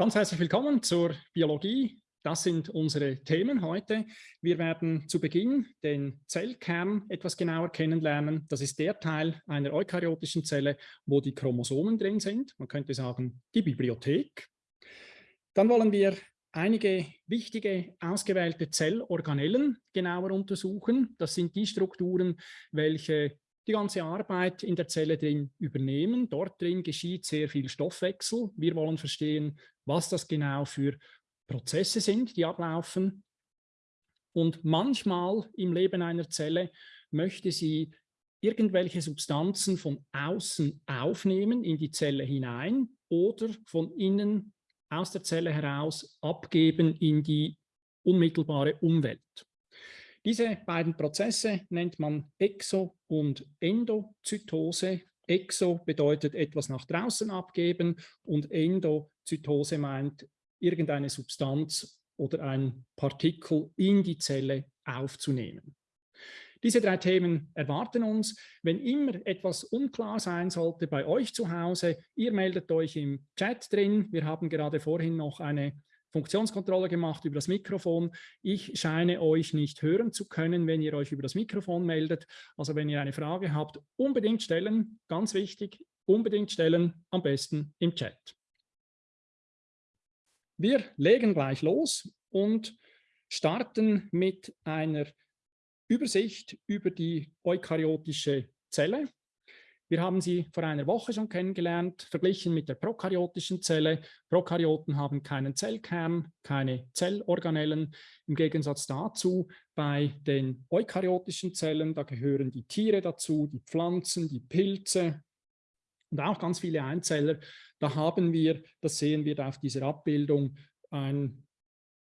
Ganz herzlich willkommen zur Biologie. Das sind unsere Themen heute. Wir werden zu Beginn den Zellkern etwas genauer kennenlernen. Das ist der Teil einer eukaryotischen Zelle, wo die Chromosomen drin sind. Man könnte sagen, die Bibliothek. Dann wollen wir einige wichtige ausgewählte Zellorganellen genauer untersuchen. Das sind die Strukturen, welche die ganze Arbeit in der Zelle drin übernehmen. Dort drin geschieht sehr viel Stoffwechsel. Wir wollen verstehen, was das genau für Prozesse sind, die ablaufen. Und manchmal im Leben einer Zelle möchte sie irgendwelche Substanzen von außen aufnehmen in die Zelle hinein oder von innen aus der Zelle heraus abgeben in die unmittelbare Umwelt. Diese beiden Prozesse nennt man Exo- und Endozytose. Exo bedeutet etwas nach draußen abgeben und Endozytose meint irgendeine Substanz oder ein Partikel in die Zelle aufzunehmen. Diese drei Themen erwarten uns. Wenn immer etwas unklar sein sollte bei euch zu Hause, ihr meldet euch im Chat drin. Wir haben gerade vorhin noch eine Funktionskontrolle gemacht über das Mikrofon. Ich scheine euch nicht hören zu können, wenn ihr euch über das Mikrofon meldet. Also wenn ihr eine Frage habt, unbedingt stellen, ganz wichtig, unbedingt stellen, am besten im Chat. Wir legen gleich los und starten mit einer Übersicht über die eukaryotische Zelle. Wir haben sie vor einer Woche schon kennengelernt, verglichen mit der prokaryotischen Zelle. Prokaryoten haben keinen Zellkern, keine Zellorganellen. Im Gegensatz dazu bei den eukaryotischen Zellen, da gehören die Tiere dazu, die Pflanzen, die Pilze und auch ganz viele Einzeller. Da haben wir, das sehen wir auf dieser Abbildung, ein,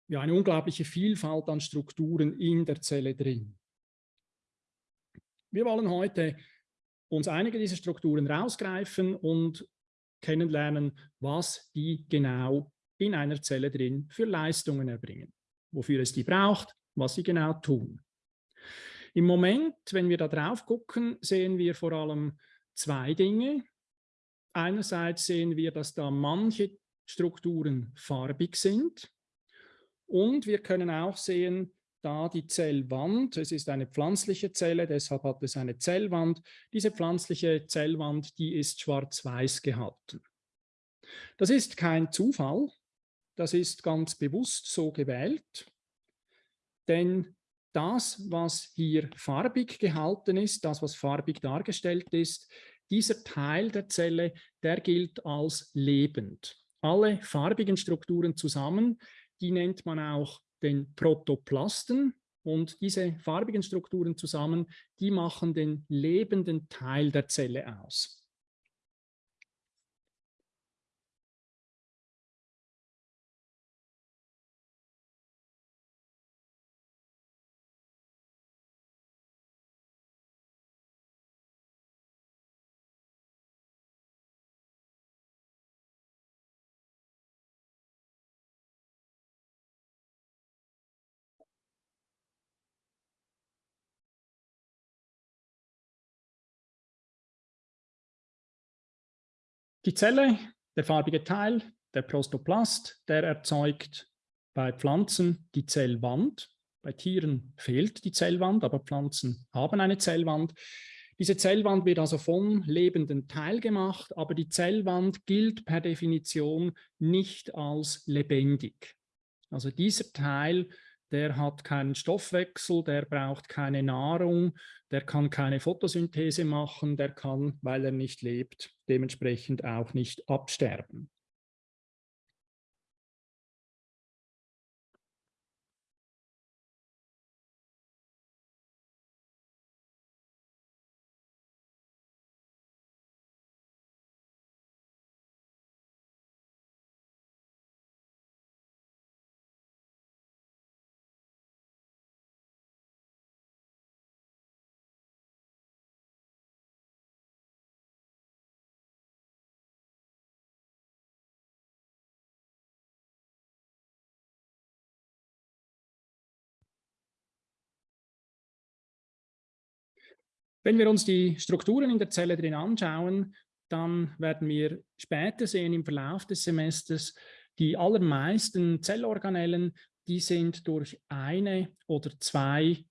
ja, eine unglaubliche Vielfalt an Strukturen in der Zelle drin. Wir wollen heute uns einige dieser Strukturen rausgreifen und kennenlernen, was die genau in einer Zelle drin für Leistungen erbringen, wofür es die braucht, was sie genau tun. Im Moment, wenn wir da drauf gucken, sehen wir vor allem zwei Dinge. Einerseits sehen wir, dass da manche Strukturen farbig sind und wir können auch sehen, da die Zellwand. Es ist eine pflanzliche Zelle, deshalb hat es eine Zellwand. Diese pflanzliche Zellwand, die ist schwarz-weiß gehalten. Das ist kein Zufall, das ist ganz bewusst so gewählt, denn das, was hier farbig gehalten ist, das, was farbig dargestellt ist, dieser Teil der Zelle, der gilt als lebend. Alle farbigen Strukturen zusammen, die nennt man auch den Protoplasten und diese farbigen Strukturen zusammen, die machen den lebenden Teil der Zelle aus. Die Zelle, der farbige Teil, der Prostoplast, der erzeugt bei Pflanzen die Zellwand. Bei Tieren fehlt die Zellwand, aber Pflanzen haben eine Zellwand. Diese Zellwand wird also vom lebenden Teil gemacht, aber die Zellwand gilt per Definition nicht als lebendig. Also dieser Teil der hat keinen Stoffwechsel, der braucht keine Nahrung, der kann keine Photosynthese machen, der kann, weil er nicht lebt, dementsprechend auch nicht absterben. Wenn wir uns die Strukturen in der Zelle drin anschauen, dann werden wir später sehen im Verlauf des Semesters, Die allermeisten Zellorganellen, die sind durch eine oder zwei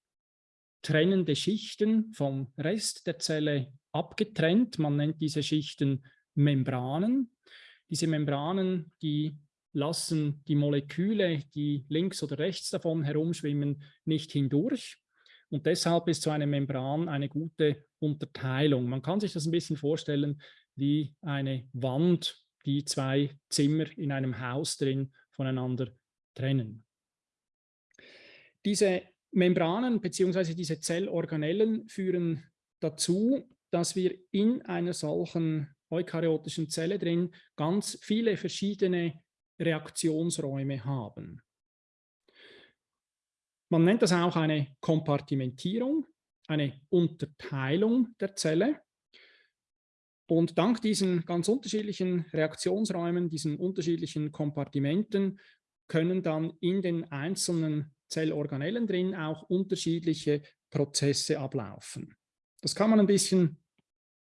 trennende Schichten vom Rest der Zelle abgetrennt. Man nennt diese Schichten Membranen. Diese Membranen, die lassen die Moleküle, die links oder rechts davon herumschwimmen, nicht hindurch. Und deshalb ist so eine Membran eine gute Unterteilung. Man kann sich das ein bisschen vorstellen wie eine Wand, die zwei Zimmer in einem Haus drin voneinander trennen. Diese Membranen bzw. diese Zellorganellen führen dazu, dass wir in einer solchen eukaryotischen Zelle drin ganz viele verschiedene Reaktionsräume haben. Man nennt das auch eine Kompartimentierung, eine Unterteilung der Zelle. Und dank diesen ganz unterschiedlichen Reaktionsräumen, diesen unterschiedlichen Kompartimenten, können dann in den einzelnen Zellorganellen drin auch unterschiedliche Prozesse ablaufen. Das kann man ein bisschen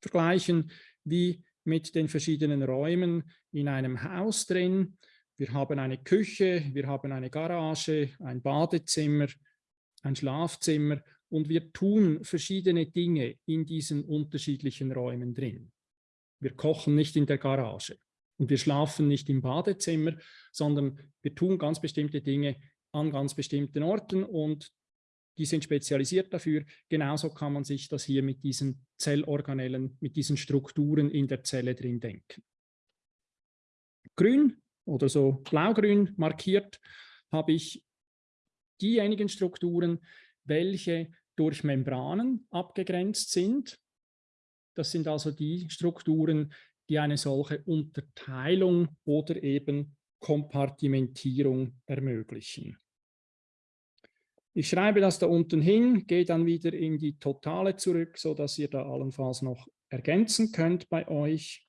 vergleichen wie mit den verschiedenen Räumen in einem Haus drin. Wir haben eine Küche, wir haben eine Garage, ein Badezimmer, ein Schlafzimmer und wir tun verschiedene Dinge in diesen unterschiedlichen Räumen drin. Wir kochen nicht in der Garage und wir schlafen nicht im Badezimmer, sondern wir tun ganz bestimmte Dinge an ganz bestimmten Orten und die sind spezialisiert dafür. Genauso kann man sich das hier mit diesen Zellorganellen, mit diesen Strukturen in der Zelle drin denken. Grün oder so blaugrün markiert, habe ich diejenigen Strukturen, welche durch Membranen abgegrenzt sind. Das sind also die Strukturen, die eine solche Unterteilung oder eben Kompartimentierung ermöglichen. Ich schreibe das da unten hin, gehe dann wieder in die Totale zurück, sodass ihr da allenfalls noch ergänzen könnt bei euch.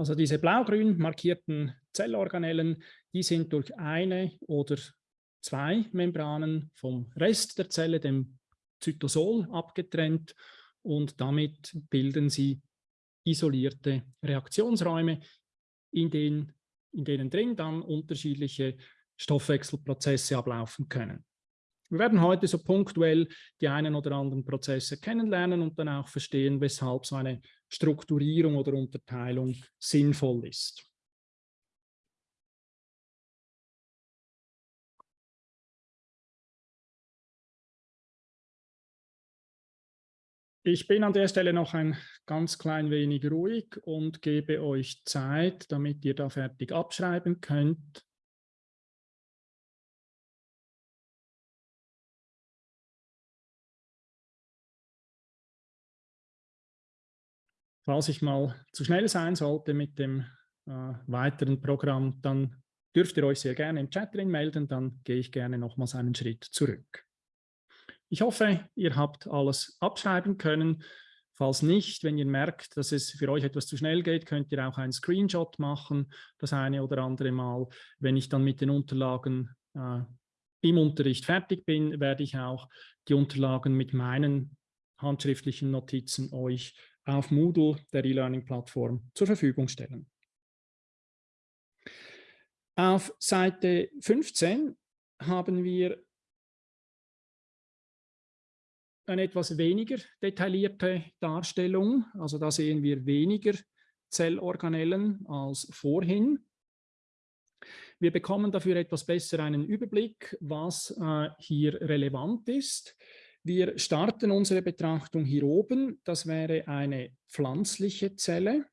Also diese blau-grün markierten Zellorganellen, die sind durch eine oder zwei Membranen vom Rest der Zelle, dem Zytosol, abgetrennt und damit bilden sie isolierte Reaktionsräume, in denen, in denen drin dann unterschiedliche Stoffwechselprozesse ablaufen können. Wir werden heute so punktuell die einen oder anderen Prozesse kennenlernen und dann auch verstehen, weshalb so eine Strukturierung oder Unterteilung sinnvoll ist. Ich bin an der Stelle noch ein ganz klein wenig ruhig und gebe euch Zeit, damit ihr da fertig abschreiben könnt. Falls ich mal zu schnell sein sollte mit dem äh, weiteren Programm, dann dürft ihr euch sehr gerne im Chat drin melden, dann gehe ich gerne nochmals einen Schritt zurück. Ich hoffe, ihr habt alles abschreiben können. Falls nicht, wenn ihr merkt, dass es für euch etwas zu schnell geht, könnt ihr auch einen Screenshot machen, das eine oder andere Mal. Wenn ich dann mit den Unterlagen äh, im Unterricht fertig bin, werde ich auch die Unterlagen mit meinen handschriftlichen Notizen euch auf Moodle, der E-Learning-Plattform, zur Verfügung stellen. Auf Seite 15 haben wir eine etwas weniger detaillierte Darstellung. Also da sehen wir weniger Zellorganellen als vorhin. Wir bekommen dafür etwas besser einen Überblick, was äh, hier relevant ist. Wir starten unsere Betrachtung hier oben. Das wäre eine pflanzliche Zelle,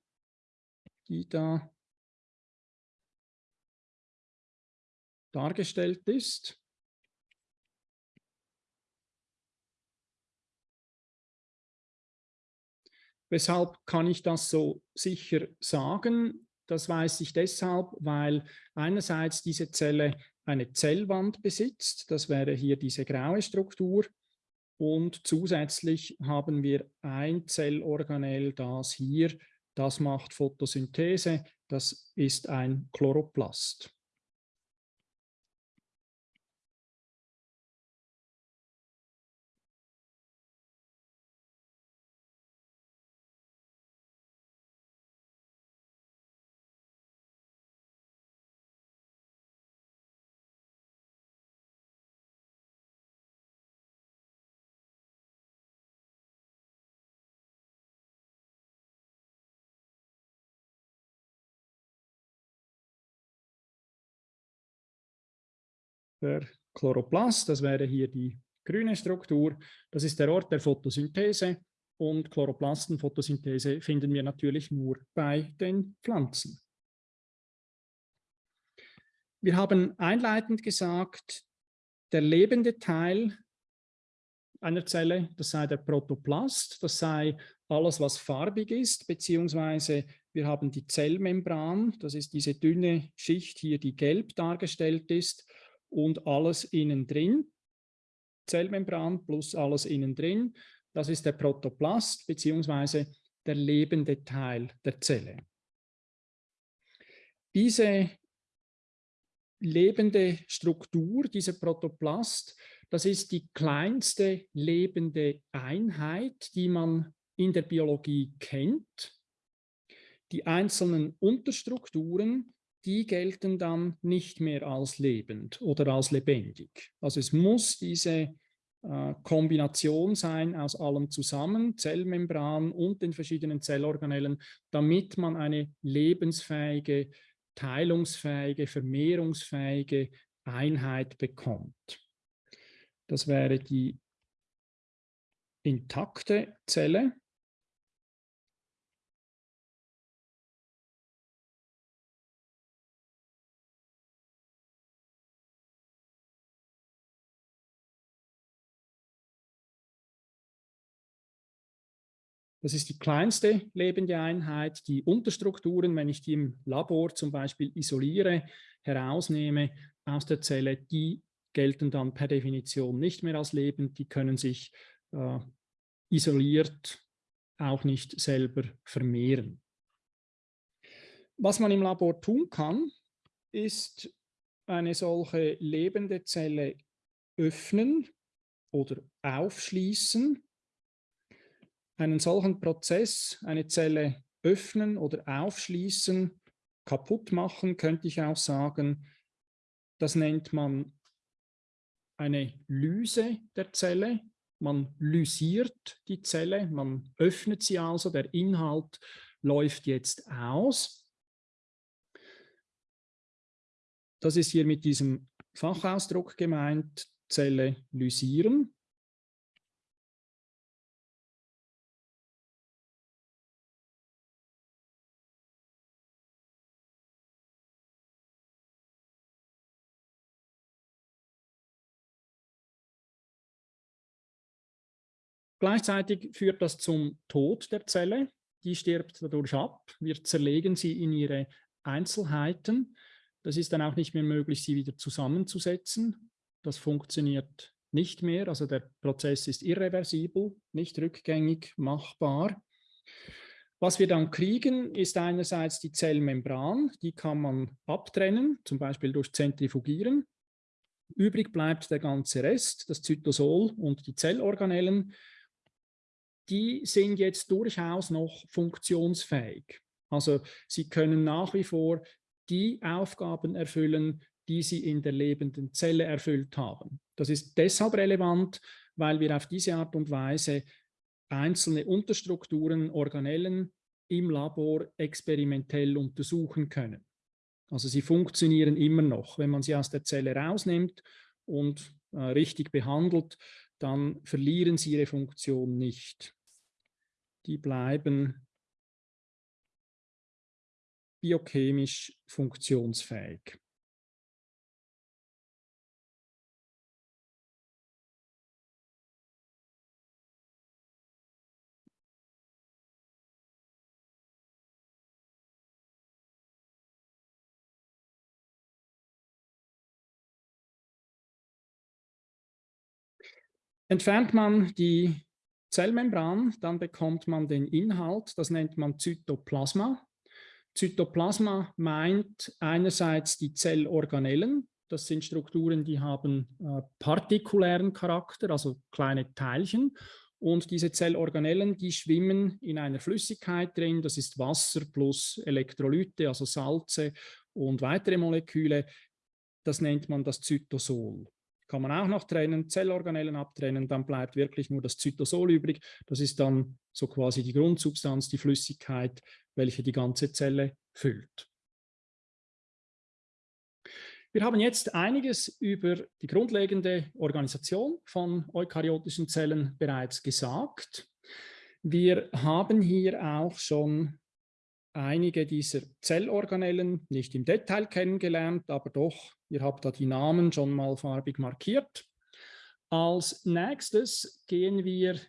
die da dargestellt ist. Weshalb kann ich das so sicher sagen? Das weiß ich deshalb, weil einerseits diese Zelle eine Zellwand besitzt, das wäre hier diese graue Struktur, und zusätzlich haben wir ein Zellorganell, das hier, das macht Photosynthese, das ist ein Chloroplast. Der Chloroplast, das wäre hier die grüne Struktur, das ist der Ort der Photosynthese und Chloroplastenphotosynthese finden wir natürlich nur bei den Pflanzen. Wir haben einleitend gesagt, der lebende Teil einer Zelle, das sei der Protoplast, das sei alles, was farbig ist, beziehungsweise wir haben die Zellmembran, das ist diese dünne Schicht hier, die gelb dargestellt ist, und alles innen drin, Zellmembran plus alles innen drin. Das ist der Protoplast beziehungsweise der lebende Teil der Zelle. Diese lebende Struktur, dieser Protoplast, das ist die kleinste lebende Einheit, die man in der Biologie kennt. Die einzelnen Unterstrukturen die gelten dann nicht mehr als lebend oder als lebendig. Also es muss diese äh, Kombination sein aus allem zusammen, Zellmembran und den verschiedenen Zellorganellen, damit man eine lebensfähige, teilungsfähige, vermehrungsfähige Einheit bekommt. Das wäre die intakte Zelle. Das ist die kleinste lebende Einheit. Die Unterstrukturen, wenn ich die im Labor zum Beispiel isoliere, herausnehme aus der Zelle, die gelten dann per Definition nicht mehr als lebend. Die können sich äh, isoliert auch nicht selber vermehren. Was man im Labor tun kann, ist eine solche lebende Zelle öffnen oder aufschließen einen solchen Prozess, eine Zelle öffnen oder aufschließen, kaputt machen, könnte ich auch sagen. Das nennt man eine Lyse der Zelle. Man lysiert die Zelle, man öffnet sie also, der Inhalt läuft jetzt aus. Das ist hier mit diesem Fachausdruck gemeint, Zelle lysieren. Gleichzeitig führt das zum Tod der Zelle. Die stirbt dadurch ab. Wir zerlegen sie in ihre Einzelheiten. Das ist dann auch nicht mehr möglich, sie wieder zusammenzusetzen. Das funktioniert nicht mehr. Also der Prozess ist irreversibel, nicht rückgängig machbar. Was wir dann kriegen, ist einerseits die Zellmembran, die kann man abtrennen, zum Beispiel durch Zentrifugieren. Übrig bleibt der ganze Rest, das Zytosol und die Zellorganellen. Die sind jetzt durchaus noch funktionsfähig. Also sie können nach wie vor die Aufgaben erfüllen, die sie in der lebenden Zelle erfüllt haben. Das ist deshalb relevant, weil wir auf diese Art und Weise einzelne Unterstrukturen, Organellen im Labor experimentell untersuchen können. Also sie funktionieren immer noch. Wenn man sie aus der Zelle rausnimmt und äh, richtig behandelt, dann verlieren sie ihre Funktion nicht. Die bleiben biochemisch funktionsfähig. Entfernt man die Zellmembran, dann bekommt man den Inhalt, das nennt man Zytoplasma. Zytoplasma meint einerseits die Zellorganellen, das sind Strukturen, die haben äh, partikulären Charakter, also kleine Teilchen. Und diese Zellorganellen, die schwimmen in einer Flüssigkeit drin, das ist Wasser plus Elektrolyte, also Salze und weitere Moleküle. Das nennt man das Zytosol kann man auch noch trennen, Zellorganellen abtrennen, dann bleibt wirklich nur das Zytosol übrig. Das ist dann so quasi die Grundsubstanz, die Flüssigkeit, welche die ganze Zelle füllt. Wir haben jetzt einiges über die grundlegende Organisation von eukaryotischen Zellen bereits gesagt. Wir haben hier auch schon einige dieser Zellorganellen nicht im Detail kennengelernt, aber doch, ihr habt da die Namen schon mal farbig markiert. Als nächstes gehen wir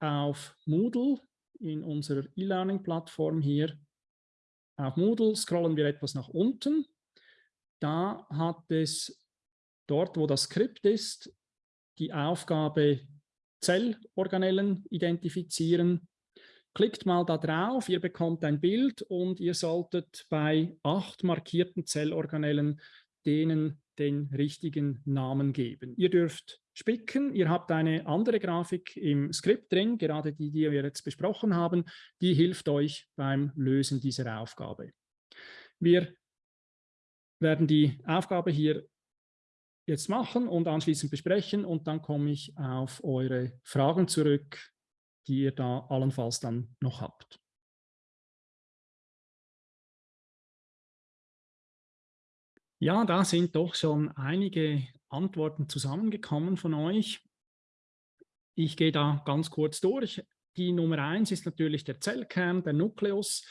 auf Moodle in unserer E-Learning-Plattform hier. Auf Moodle scrollen wir etwas nach unten. Da hat es dort, wo das Skript ist, die Aufgabe Zellorganellen identifizieren Klickt mal da drauf, ihr bekommt ein Bild und ihr solltet bei acht markierten Zellorganellen denen den richtigen Namen geben. Ihr dürft spicken, ihr habt eine andere Grafik im Skript drin, gerade die, die wir jetzt besprochen haben, die hilft euch beim Lösen dieser Aufgabe. Wir werden die Aufgabe hier jetzt machen und anschließend besprechen und dann komme ich auf eure Fragen zurück, die ihr da allenfalls dann noch habt. Ja, da sind doch schon einige Antworten zusammengekommen von euch. Ich gehe da ganz kurz durch. Die Nummer eins ist natürlich der Zellkern, der Nukleus.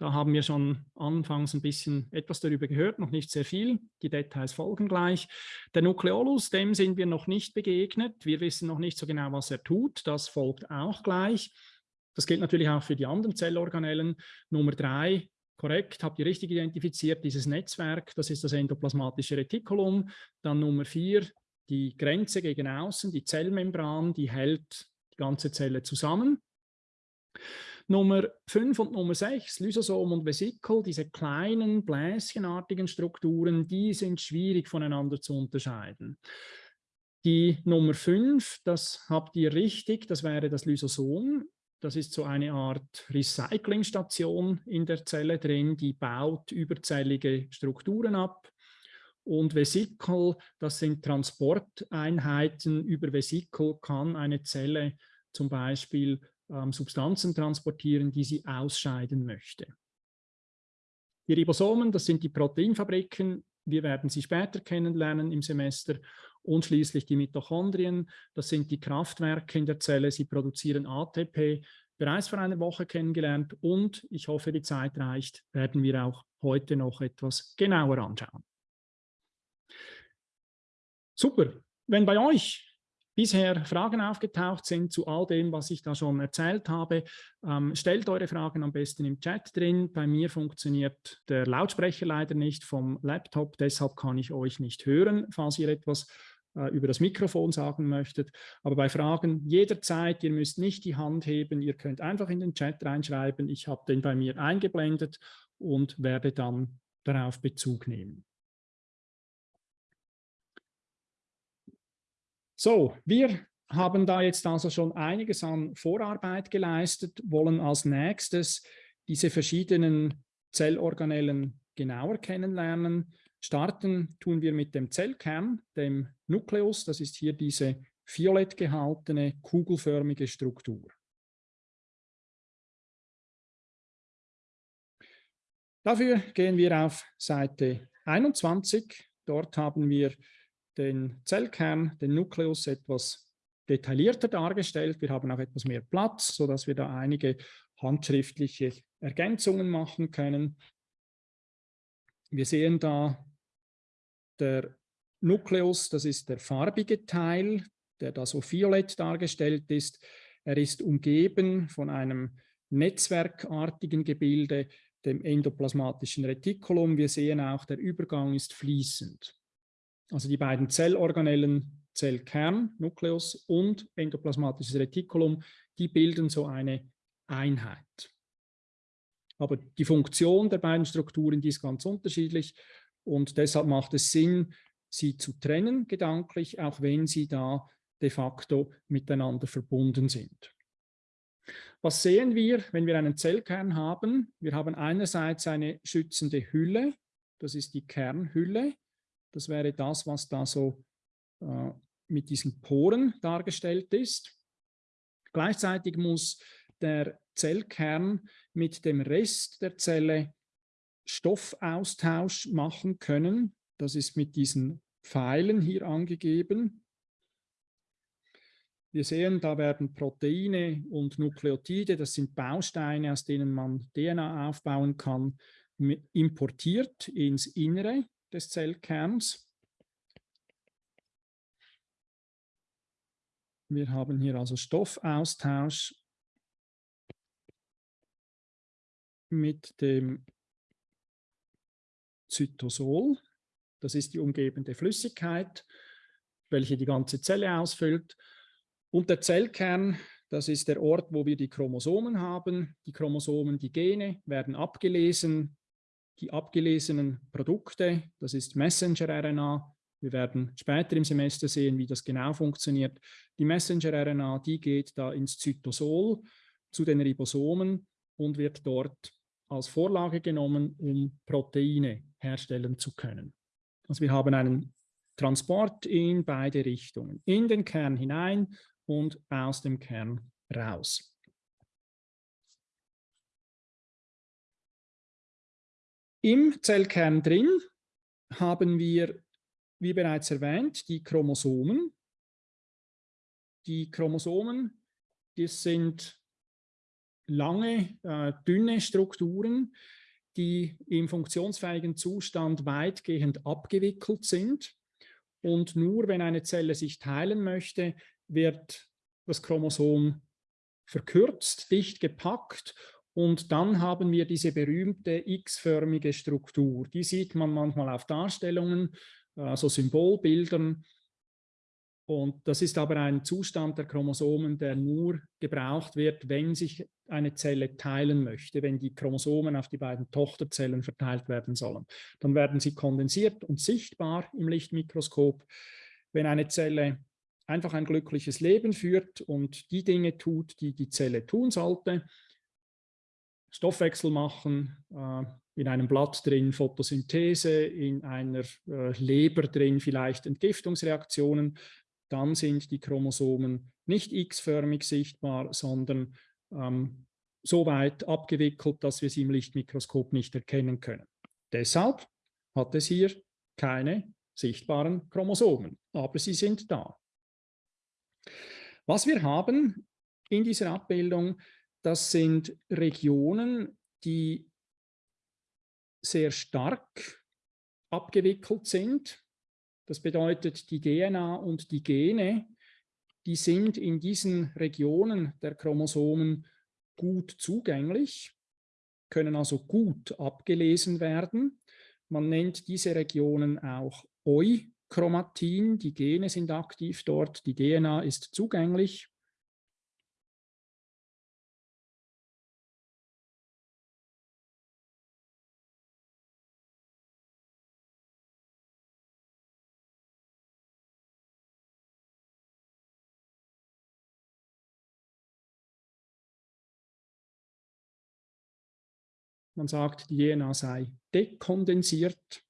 Da haben wir schon anfangs ein bisschen etwas darüber gehört, noch nicht sehr viel. Die Details folgen gleich. Der Nukleolus, dem sind wir noch nicht begegnet. Wir wissen noch nicht so genau, was er tut. Das folgt auch gleich. Das gilt natürlich auch für die anderen Zellorganellen. Nummer drei, korrekt, habt ihr richtig identifiziert, dieses Netzwerk, das ist das endoplasmatische Retikulum. Dann Nummer vier, die Grenze gegen außen, die Zellmembran, die hält die ganze Zelle zusammen. Nummer 5 und Nummer 6, Lysosom und Vesikel, diese kleinen bläschenartigen Strukturen, die sind schwierig voneinander zu unterscheiden. Die Nummer 5, das habt ihr richtig, das wäre das Lysosom. Das ist so eine Art Recyclingstation in der Zelle drin, die baut überzellige Strukturen ab. Und Vesikel, das sind Transporteinheiten. Über Vesikel kann eine Zelle zum Beispiel ähm, Substanzen transportieren, die sie ausscheiden möchte. Die Ribosomen, das sind die Proteinfabriken, wir werden sie später kennenlernen im Semester. Und schließlich die Mitochondrien, das sind die Kraftwerke in der Zelle, sie produzieren ATP, bereits vor einer Woche kennengelernt und ich hoffe, die Zeit reicht, werden wir auch heute noch etwas genauer anschauen. Super, wenn bei euch bisher Fragen aufgetaucht sind zu all dem, was ich da schon erzählt habe, ähm, stellt eure Fragen am besten im Chat drin. Bei mir funktioniert der Lautsprecher leider nicht vom Laptop, deshalb kann ich euch nicht hören, falls ihr etwas äh, über das Mikrofon sagen möchtet. Aber bei Fragen jederzeit, ihr müsst nicht die Hand heben, ihr könnt einfach in den Chat reinschreiben. Ich habe den bei mir eingeblendet und werde dann darauf Bezug nehmen. So, wir haben da jetzt also schon einiges an Vorarbeit geleistet, wollen als nächstes diese verschiedenen Zellorganellen genauer kennenlernen. Starten tun wir mit dem Zellkern, dem Nukleus. Das ist hier diese violett gehaltene, kugelförmige Struktur. Dafür gehen wir auf Seite 21. Dort haben wir den Zellkern, den Nukleus etwas detaillierter dargestellt. Wir haben auch etwas mehr Platz, sodass wir da einige handschriftliche Ergänzungen machen können. Wir sehen da der Nukleus, das ist der farbige Teil, der da so violett dargestellt ist. Er ist umgeben von einem netzwerkartigen Gebilde, dem endoplasmatischen Retikulum. Wir sehen auch, der Übergang ist fließend. Also die beiden Zellorganellen Zellkern, Nukleus und endoplasmatisches Retikulum, die bilden so eine Einheit. Aber die Funktion der beiden Strukturen, die ist ganz unterschiedlich und deshalb macht es Sinn, sie zu trennen gedanklich, auch wenn sie da de facto miteinander verbunden sind. Was sehen wir, wenn wir einen Zellkern haben? Wir haben einerseits eine schützende Hülle, das ist die Kernhülle. Das wäre das, was da so äh, mit diesen Poren dargestellt ist. Gleichzeitig muss der Zellkern mit dem Rest der Zelle Stoffaustausch machen können. Das ist mit diesen Pfeilen hier angegeben. Wir sehen, da werden Proteine und Nukleotide, das sind Bausteine, aus denen man DNA aufbauen kann, importiert ins Innere des Zellkerns. Wir haben hier also Stoffaustausch mit dem Zytosol. Das ist die umgebende Flüssigkeit, welche die ganze Zelle ausfüllt. Und der Zellkern, das ist der Ort, wo wir die Chromosomen haben. Die Chromosomen, die Gene werden abgelesen. Die abgelesenen Produkte, das ist Messenger-RNA, wir werden später im Semester sehen, wie das genau funktioniert. Die Messenger-RNA, die geht da ins Zytosol zu den Ribosomen und wird dort als Vorlage genommen, um Proteine herstellen zu können. Also wir haben einen Transport in beide Richtungen, in den Kern hinein und aus dem Kern raus. Im Zellkern drin haben wir wie bereits erwähnt, die Chromosomen. Die Chromosomen, das sind lange, äh, dünne Strukturen, die im funktionsfähigen Zustand weitgehend abgewickelt sind. Und nur wenn eine Zelle sich teilen möchte, wird das Chromosom verkürzt, dicht gepackt und dann haben wir diese berühmte x-förmige Struktur. Die sieht man manchmal auf Darstellungen also Symbolbildern. Und das ist aber ein Zustand der Chromosomen, der nur gebraucht wird, wenn sich eine Zelle teilen möchte, wenn die Chromosomen auf die beiden Tochterzellen verteilt werden sollen. Dann werden sie kondensiert und sichtbar im Lichtmikroskop. Wenn eine Zelle einfach ein glückliches Leben führt und die Dinge tut, die die Zelle tun sollte, Stoffwechsel machen, äh, in einem Blatt drin Photosynthese, in einer äh, Leber drin vielleicht Entgiftungsreaktionen, dann sind die Chromosomen nicht x-förmig sichtbar, sondern ähm, so weit abgewickelt, dass wir sie im Lichtmikroskop nicht erkennen können. Deshalb hat es hier keine sichtbaren Chromosomen, aber sie sind da. Was wir haben in dieser Abbildung, das sind Regionen, die sehr stark abgewickelt sind. Das bedeutet, die DNA und die Gene, die sind in diesen Regionen der Chromosomen gut zugänglich, können also gut abgelesen werden. Man nennt diese Regionen auch Heterochromatin, die Gene sind aktiv dort, die DNA ist zugänglich. Man sagt, die DNA sei dekondensiert.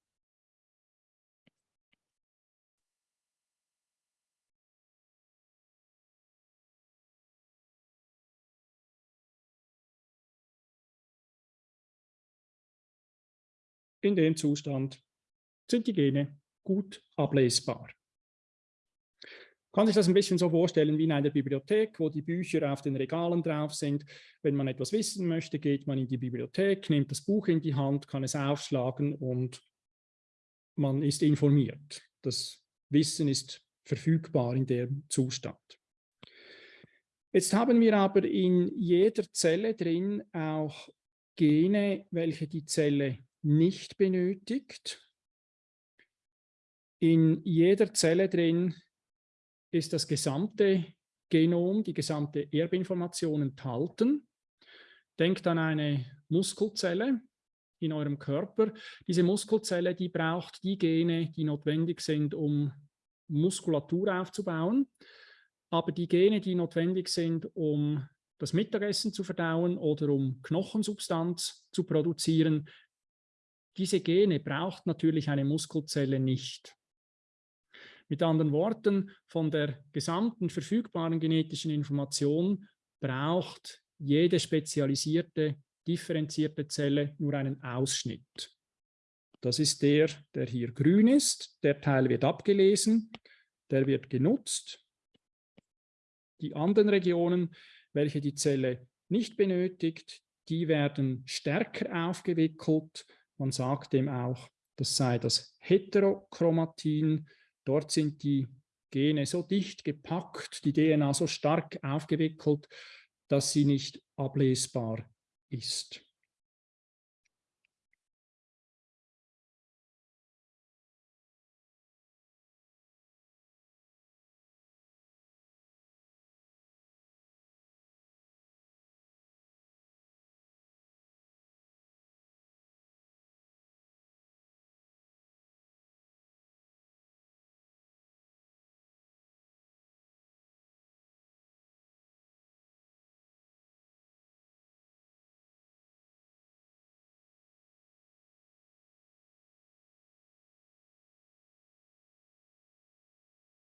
In dem Zustand sind die Gene gut ablesbar kann sich das ein bisschen so vorstellen wie in einer Bibliothek, wo die Bücher auf den Regalen drauf sind. Wenn man etwas wissen möchte, geht man in die Bibliothek, nimmt das Buch in die Hand, kann es aufschlagen und man ist informiert. Das Wissen ist verfügbar in dem Zustand. Jetzt haben wir aber in jeder Zelle drin auch Gene, welche die Zelle nicht benötigt. In jeder Zelle drin ist das gesamte Genom, die gesamte Erbinformation enthalten. Denkt an eine Muskelzelle in eurem Körper. Diese Muskelzelle, die braucht die Gene, die notwendig sind, um Muskulatur aufzubauen. Aber die Gene, die notwendig sind, um das Mittagessen zu verdauen oder um Knochensubstanz zu produzieren, diese Gene braucht natürlich eine Muskelzelle nicht. Mit anderen Worten, von der gesamten verfügbaren genetischen Information braucht jede spezialisierte, differenzierte Zelle nur einen Ausschnitt. Das ist der, der hier grün ist. Der Teil wird abgelesen, der wird genutzt. Die anderen Regionen, welche die Zelle nicht benötigt, die werden stärker aufgewickelt. Man sagt dem auch, das sei das Heterochromatin, Dort sind die Gene so dicht gepackt, die DNA so stark aufgewickelt, dass sie nicht ablesbar ist.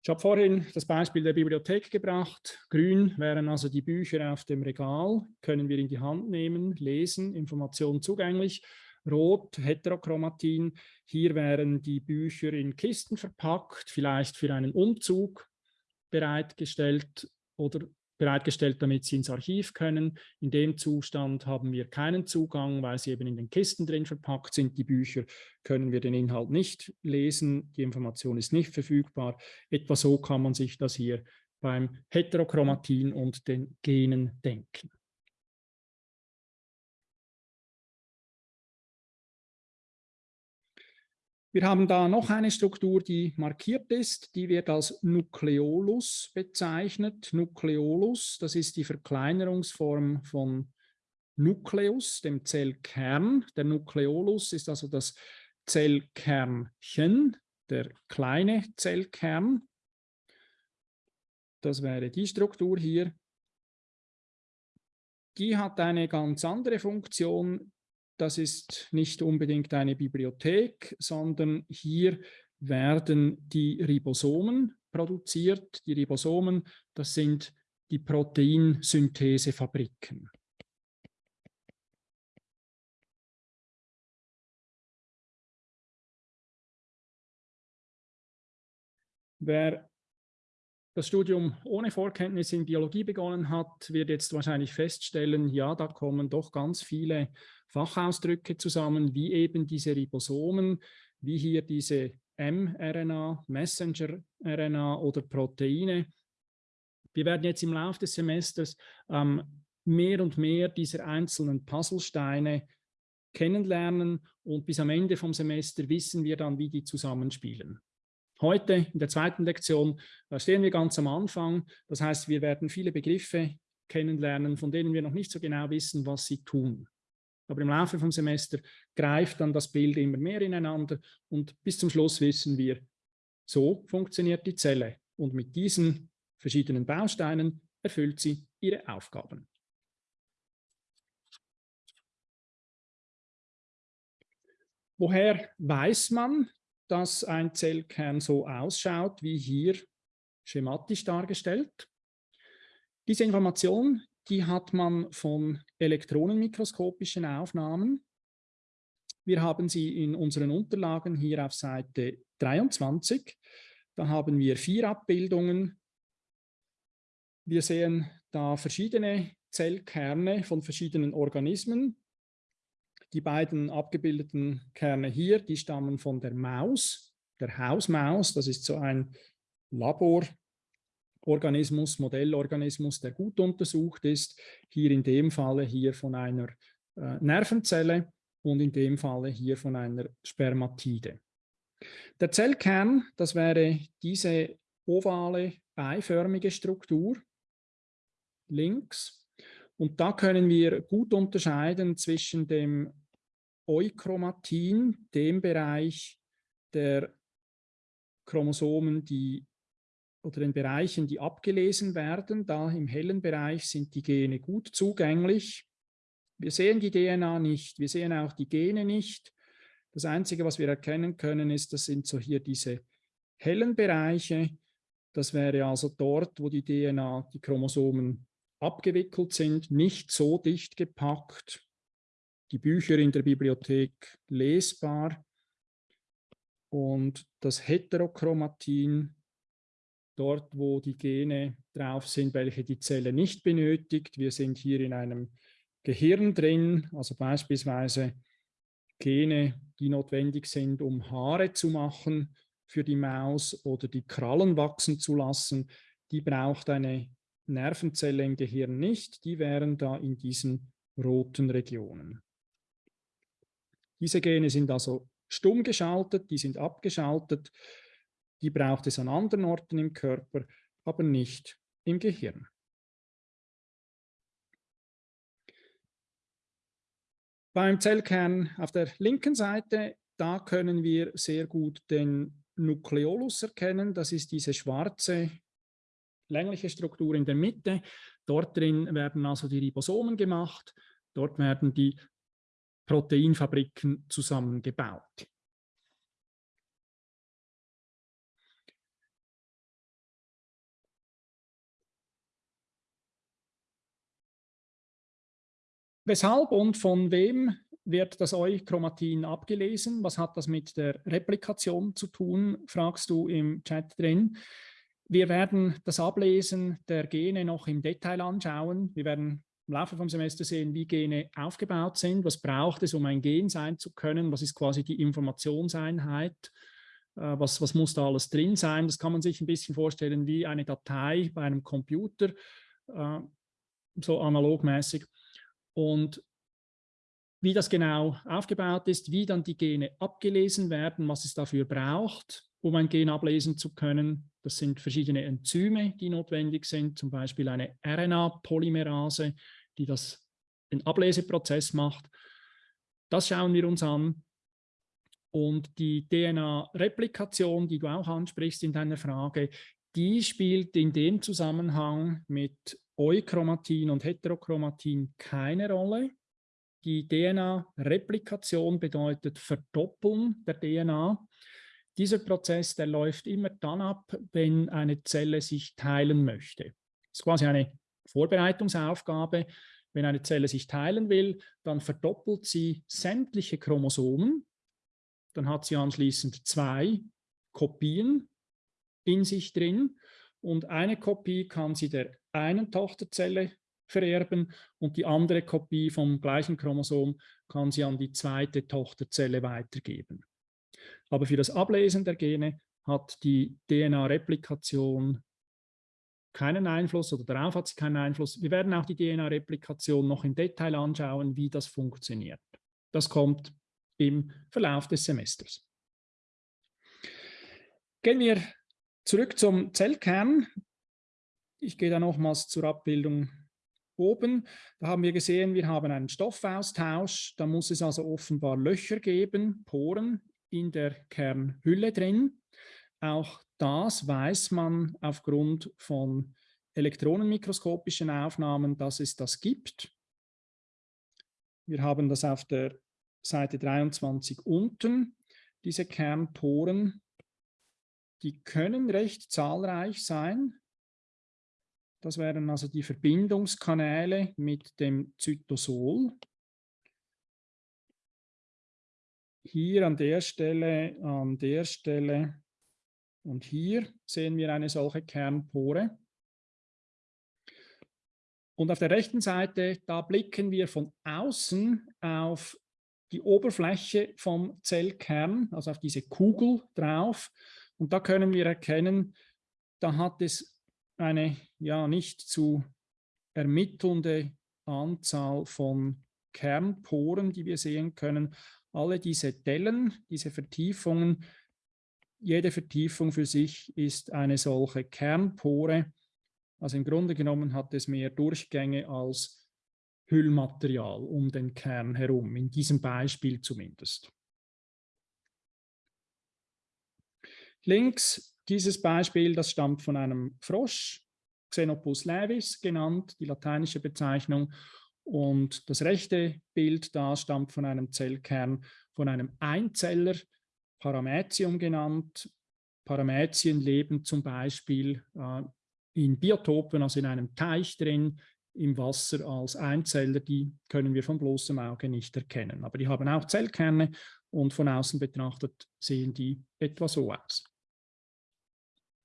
Ich habe vorhin das Beispiel der Bibliothek gebracht. Grün wären also die Bücher auf dem Regal, können wir in die Hand nehmen, lesen, Informationen zugänglich. Rot, Heterochromatin, hier wären die Bücher in Kisten verpackt, vielleicht für einen Umzug bereitgestellt oder bereitgestellt, damit sie ins Archiv können. In dem Zustand haben wir keinen Zugang, weil sie eben in den Kisten drin verpackt sind. Die Bücher können wir den Inhalt nicht lesen, die Information ist nicht verfügbar. Etwa so kann man sich das hier beim Heterochromatin und den Genen denken. Wir haben da noch eine Struktur, die markiert ist, die wird als Nukleolus bezeichnet. Nukleolus, das ist die Verkleinerungsform von Nukleus, dem Zellkern. Der Nukleolus ist also das Zellkernchen, der kleine Zellkern. Das wäre die Struktur hier. Die hat eine ganz andere Funktion, das ist nicht unbedingt eine Bibliothek, sondern hier werden die Ribosomen produziert. Die Ribosomen, das sind die Proteinsynthesefabriken. Wer das Studium ohne Vorkenntnis in Biologie begonnen hat, wird jetzt wahrscheinlich feststellen, ja, da kommen doch ganz viele Fachausdrücke zusammen, wie eben diese Ribosomen, wie hier diese mRNA, Messenger-RNA oder Proteine. Wir werden jetzt im Laufe des Semesters ähm, mehr und mehr dieser einzelnen Puzzlesteine kennenlernen und bis am Ende vom Semester wissen wir dann, wie die zusammenspielen. Heute in der zweiten Lektion stehen wir ganz am Anfang. Das heißt, wir werden viele Begriffe kennenlernen, von denen wir noch nicht so genau wissen, was sie tun. Aber im Laufe vom Semester greift dann das Bild immer mehr ineinander und bis zum Schluss wissen wir, so funktioniert die Zelle. Und mit diesen verschiedenen Bausteinen erfüllt sie ihre Aufgaben. Woher weiß man, dass ein Zellkern so ausschaut, wie hier schematisch dargestellt? Diese Information, die hat man von elektronenmikroskopischen Aufnahmen. Wir haben sie in unseren Unterlagen hier auf Seite 23. Da haben wir vier Abbildungen. Wir sehen da verschiedene Zellkerne von verschiedenen Organismen. Die beiden abgebildeten Kerne hier, die stammen von der Maus, der Hausmaus. Das ist so ein Labororganismus, Modellorganismus, der gut untersucht ist. Hier in dem Falle hier von einer äh, Nervenzelle und in dem Falle hier von einer Spermatide. Der Zellkern, das wäre diese ovale, eiförmige Struktur links. Und da können wir gut unterscheiden zwischen dem Euchromatin, dem Bereich der Chromosomen, die oder den Bereichen, die abgelesen werden. Da im hellen Bereich sind die Gene gut zugänglich. Wir sehen die DNA nicht, wir sehen auch die Gene nicht. Das Einzige, was wir erkennen können, ist, das sind so hier diese hellen Bereiche. Das wäre also dort, wo die DNA, die Chromosomen abgewickelt sind, nicht so dicht gepackt, die Bücher in der Bibliothek lesbar und das Heterochromatin, dort wo die Gene drauf sind, welche die Zelle nicht benötigt. Wir sind hier in einem Gehirn drin, also beispielsweise Gene, die notwendig sind, um Haare zu machen für die Maus oder die Krallen wachsen zu lassen, die braucht eine Nervenzelle im Gehirn nicht, die wären da in diesen roten Regionen. Diese Gene sind also stumm geschaltet, die sind abgeschaltet, die braucht es an anderen Orten im Körper, aber nicht im Gehirn. Beim Zellkern auf der linken Seite, da können wir sehr gut den Nukleolus erkennen. Das ist diese schwarze längliche Struktur in der Mitte. Dort drin werden also die Ribosomen gemacht. Dort werden die Proteinfabriken zusammengebaut. Weshalb und von wem wird das Euchromatin abgelesen? Was hat das mit der Replikation zu tun, fragst du im Chat drin. Wir werden das Ablesen der Gene noch im Detail anschauen. Wir werden im Laufe vom Semester sehen, wie Gene aufgebaut sind, was braucht es, um ein Gen sein zu können, was ist quasi die Informationseinheit, äh, was, was muss da alles drin sein. Das kann man sich ein bisschen vorstellen wie eine Datei bei einem Computer, äh, so analogmäßig. Und wie das genau aufgebaut ist, wie dann die Gene abgelesen werden, was es dafür braucht, um ein Gen ablesen zu können. Das sind verschiedene Enzyme, die notwendig sind, zum Beispiel eine RNA-Polymerase, die das, den Ableseprozess macht. Das schauen wir uns an. Und die DNA-Replikation, die du auch ansprichst in deiner Frage, die spielt in dem Zusammenhang mit Euchromatin und Heterochromatin keine Rolle. Die DNA-Replikation bedeutet Verdoppeln der DNA. Dieser Prozess, der läuft immer dann ab, wenn eine Zelle sich teilen möchte. Das ist quasi eine Vorbereitungsaufgabe. Wenn eine Zelle sich teilen will, dann verdoppelt sie sämtliche Chromosomen. Dann hat sie anschließend zwei Kopien in sich drin und eine Kopie kann sie der einen Tochterzelle vererben und die andere Kopie vom gleichen Chromosom kann sie an die zweite Tochterzelle weitergeben. Aber für das Ablesen der Gene hat die DNA-Replikation keinen Einfluss oder darauf hat sie keinen Einfluss. Wir werden auch die DNA-Replikation noch im Detail anschauen, wie das funktioniert. Das kommt im Verlauf des Semesters. Gehen wir zurück zum Zellkern. Ich gehe da nochmals zur Abbildung oben. Da haben wir gesehen, wir haben einen Stoffaustausch. Da muss es also offenbar Löcher geben, Poren in der Kernhülle drin. Auch das weiß man aufgrund von elektronenmikroskopischen Aufnahmen, dass es das gibt. Wir haben das auf der Seite 23 unten, diese Kernporen. Die können recht zahlreich sein. Das wären also die Verbindungskanäle mit dem Zytosol. Hier an der Stelle, an der Stelle und hier sehen wir eine solche Kernpore. Und auf der rechten Seite, da blicken wir von außen auf die Oberfläche vom Zellkern, also auf diese Kugel drauf. Und da können wir erkennen, da hat es eine ja nicht zu ermittelnde Anzahl von Kernporen, die wir sehen können. Alle diese Dellen, diese Vertiefungen, jede Vertiefung für sich ist eine solche Kernpore. Also im Grunde genommen hat es mehr Durchgänge als Hüllmaterial um den Kern herum, in diesem Beispiel zumindest. Links dieses Beispiel, das stammt von einem Frosch, Xenopus levis genannt, die lateinische Bezeichnung. Und das rechte Bild da stammt von einem Zellkern, von einem Einzeller, Paramäzium genannt. Paramäzien leben zum Beispiel äh, in Biotopen, also in einem Teich drin, im Wasser als Einzeller, die können wir von bloßem Auge nicht erkennen. Aber die haben auch Zellkerne und von außen betrachtet sehen die etwa so aus.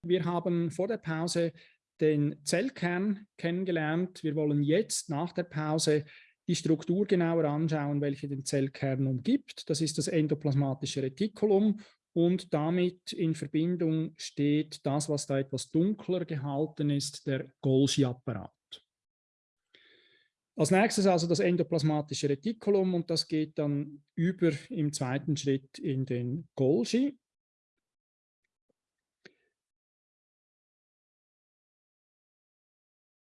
Wir haben vor der Pause den Zellkern kennengelernt. Wir wollen jetzt nach der Pause die Struktur genauer anschauen, welche den Zellkern umgibt. Das ist das endoplasmatische Retikulum und damit in Verbindung steht das, was da etwas dunkler gehalten ist, der Golgi-Apparat. Als nächstes also das endoplasmatische Retikulum und das geht dann über im zweiten Schritt in den Golgi.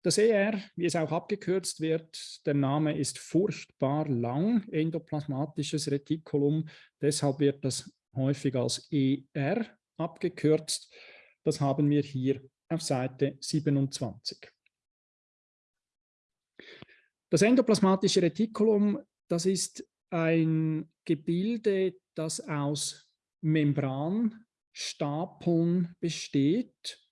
Das ER, wie es auch abgekürzt wird, der Name ist furchtbar lang, endoplasmatisches Retikulum, deshalb wird das häufig als ER abgekürzt. Das haben wir hier auf Seite 27. Das endoplasmatische Retikulum, das ist ein Gebilde, das aus Membranstapeln besteht.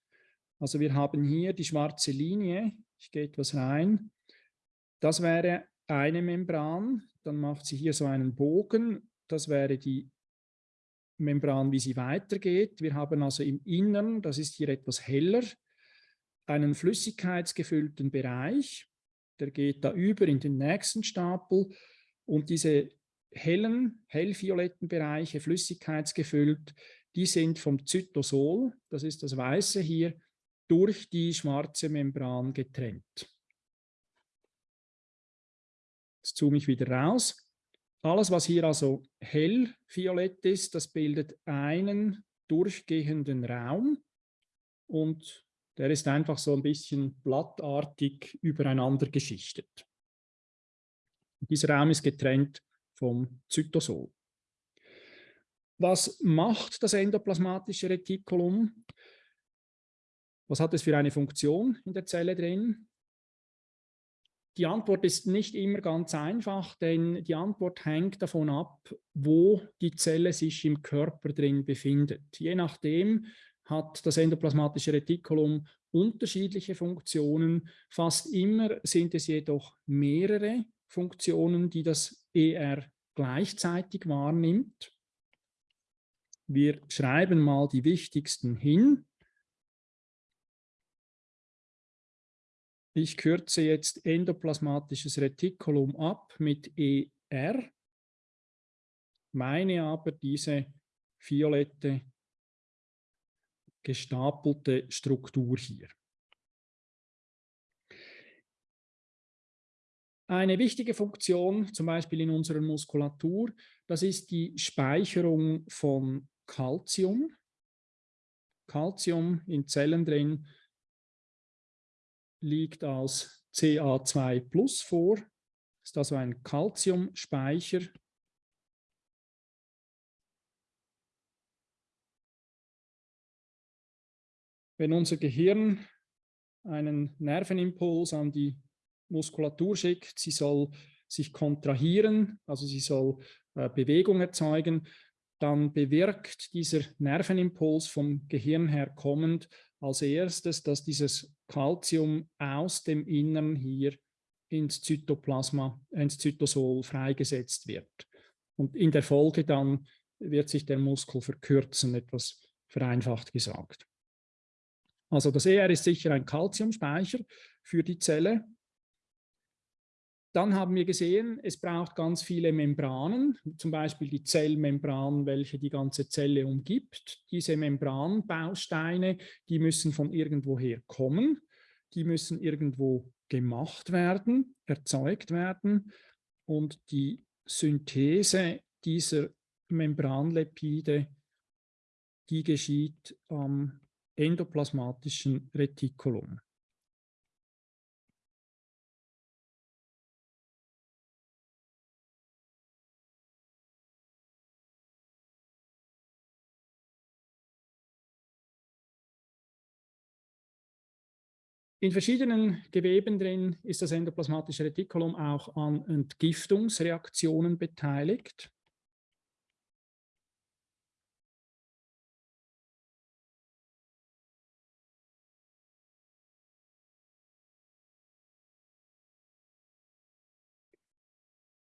Also wir haben hier die schwarze Linie, ich gehe etwas rein. Das wäre eine Membran, dann macht sie hier so einen Bogen. Das wäre die Membran, wie sie weitergeht. Wir haben also im Innern, das ist hier etwas heller, einen flüssigkeitsgefüllten Bereich. Der geht da über in den nächsten Stapel und diese hellen, hellvioletten Bereiche, flüssigkeitsgefüllt, die sind vom Zytosol, das ist das Weiße hier, durch die schwarze Membran getrennt. Jetzt zoome ich wieder raus. Alles, was hier also hellviolett ist, das bildet einen durchgehenden Raum und der ist einfach so ein bisschen blattartig übereinander geschichtet. Dieser Raum ist getrennt vom Zytosol. Was macht das endoplasmatische Retikulum? Was hat es für eine Funktion in der Zelle drin? Die Antwort ist nicht immer ganz einfach, denn die Antwort hängt davon ab, wo die Zelle sich im Körper drin befindet. Je nachdem hat das endoplasmatische Retikulum unterschiedliche Funktionen. Fast immer sind es jedoch mehrere Funktionen, die das ER gleichzeitig wahrnimmt. Wir schreiben mal die wichtigsten hin. Ich kürze jetzt endoplasmatisches Retikulum ab mit ER, meine aber diese violette gestapelte Struktur hier. Eine wichtige Funktion, zum Beispiel in unserer Muskulatur, das ist die Speicherung von Calcium. Calcium in Zellen drin liegt als Ca2 Plus vor. Das ist also ein Calciumspeicher. Wenn unser Gehirn einen Nervenimpuls an die Muskulatur schickt, sie soll sich kontrahieren, also sie soll äh, Bewegung erzeugen, dann bewirkt dieser Nervenimpuls vom Gehirn her kommend als erstes, dass dieses Calcium aus dem Innern hier ins Zytoplasma, ins Zytosol freigesetzt wird. Und in der Folge dann wird sich der Muskel verkürzen, etwas vereinfacht gesagt. Also das ER ist sicher ein Calciumspeicher für die Zelle. Dann haben wir gesehen, es braucht ganz viele Membranen, zum Beispiel die Zellmembran, welche die ganze Zelle umgibt. Diese Membranbausteine, die müssen von irgendwoher kommen, die müssen irgendwo gemacht werden, erzeugt werden und die Synthese dieser Membranlepide, die geschieht am endoplasmatischen Retikulum. In verschiedenen Geweben drin ist das endoplasmatische Retikulum auch an Entgiftungsreaktionen beteiligt.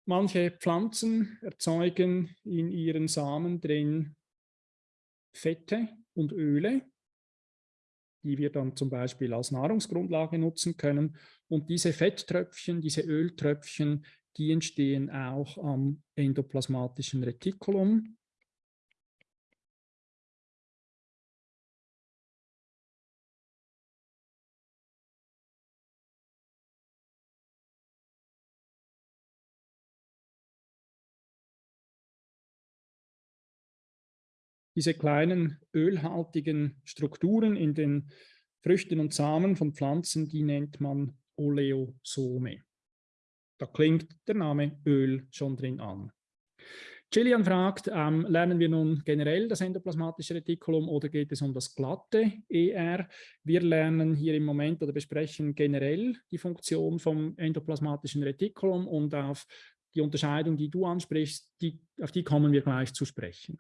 Manche Pflanzen erzeugen in ihren Samen drin Fette und Öle, die wir dann zum Beispiel als Nahrungsgrundlage nutzen können. Und diese Fetttröpfchen, diese Öltröpfchen, die entstehen auch am endoplasmatischen Retikulum. Diese kleinen ölhaltigen Strukturen in den Früchten und Samen von Pflanzen, die nennt man Oleosome. Da klingt der Name Öl schon drin an. Gillian fragt, ähm, lernen wir nun generell das endoplasmatische Retikulum oder geht es um das glatte ER? Wir lernen hier im Moment oder besprechen generell die Funktion vom endoplasmatischen Retikulum und auf die Unterscheidung, die du ansprichst, die, auf die kommen wir gleich zu sprechen.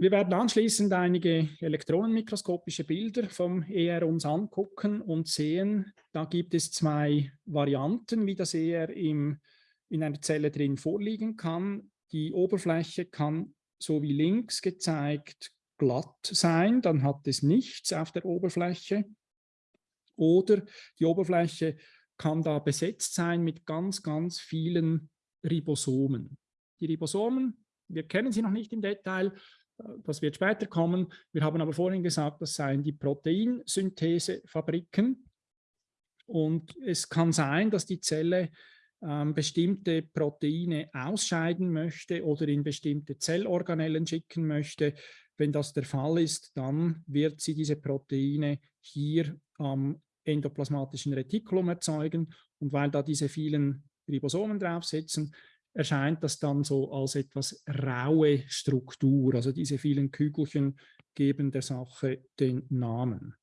Wir werden anschließend einige elektronenmikroskopische Bilder vom ER uns angucken und sehen, da gibt es zwei Varianten, wie das ER im, in einer Zelle drin vorliegen kann. Die Oberfläche kann, so wie links gezeigt, glatt sein, dann hat es nichts auf der Oberfläche. Oder die Oberfläche kann da besetzt sein mit ganz, ganz vielen Ribosomen. Die Ribosomen, wir kennen sie noch nicht im Detail, das wird später kommen. Wir haben aber vorhin gesagt, das seien die Proteinsynthesefabriken. Und es kann sein, dass die Zelle ähm, bestimmte Proteine ausscheiden möchte oder in bestimmte Zellorganellen schicken möchte. Wenn das der Fall ist, dann wird sie diese Proteine hier am endoplasmatischen Retikulum erzeugen. Und weil da diese vielen Ribosomen draufsitzen, erscheint das dann so als etwas raue Struktur. Also diese vielen Kügelchen geben der Sache den Namen.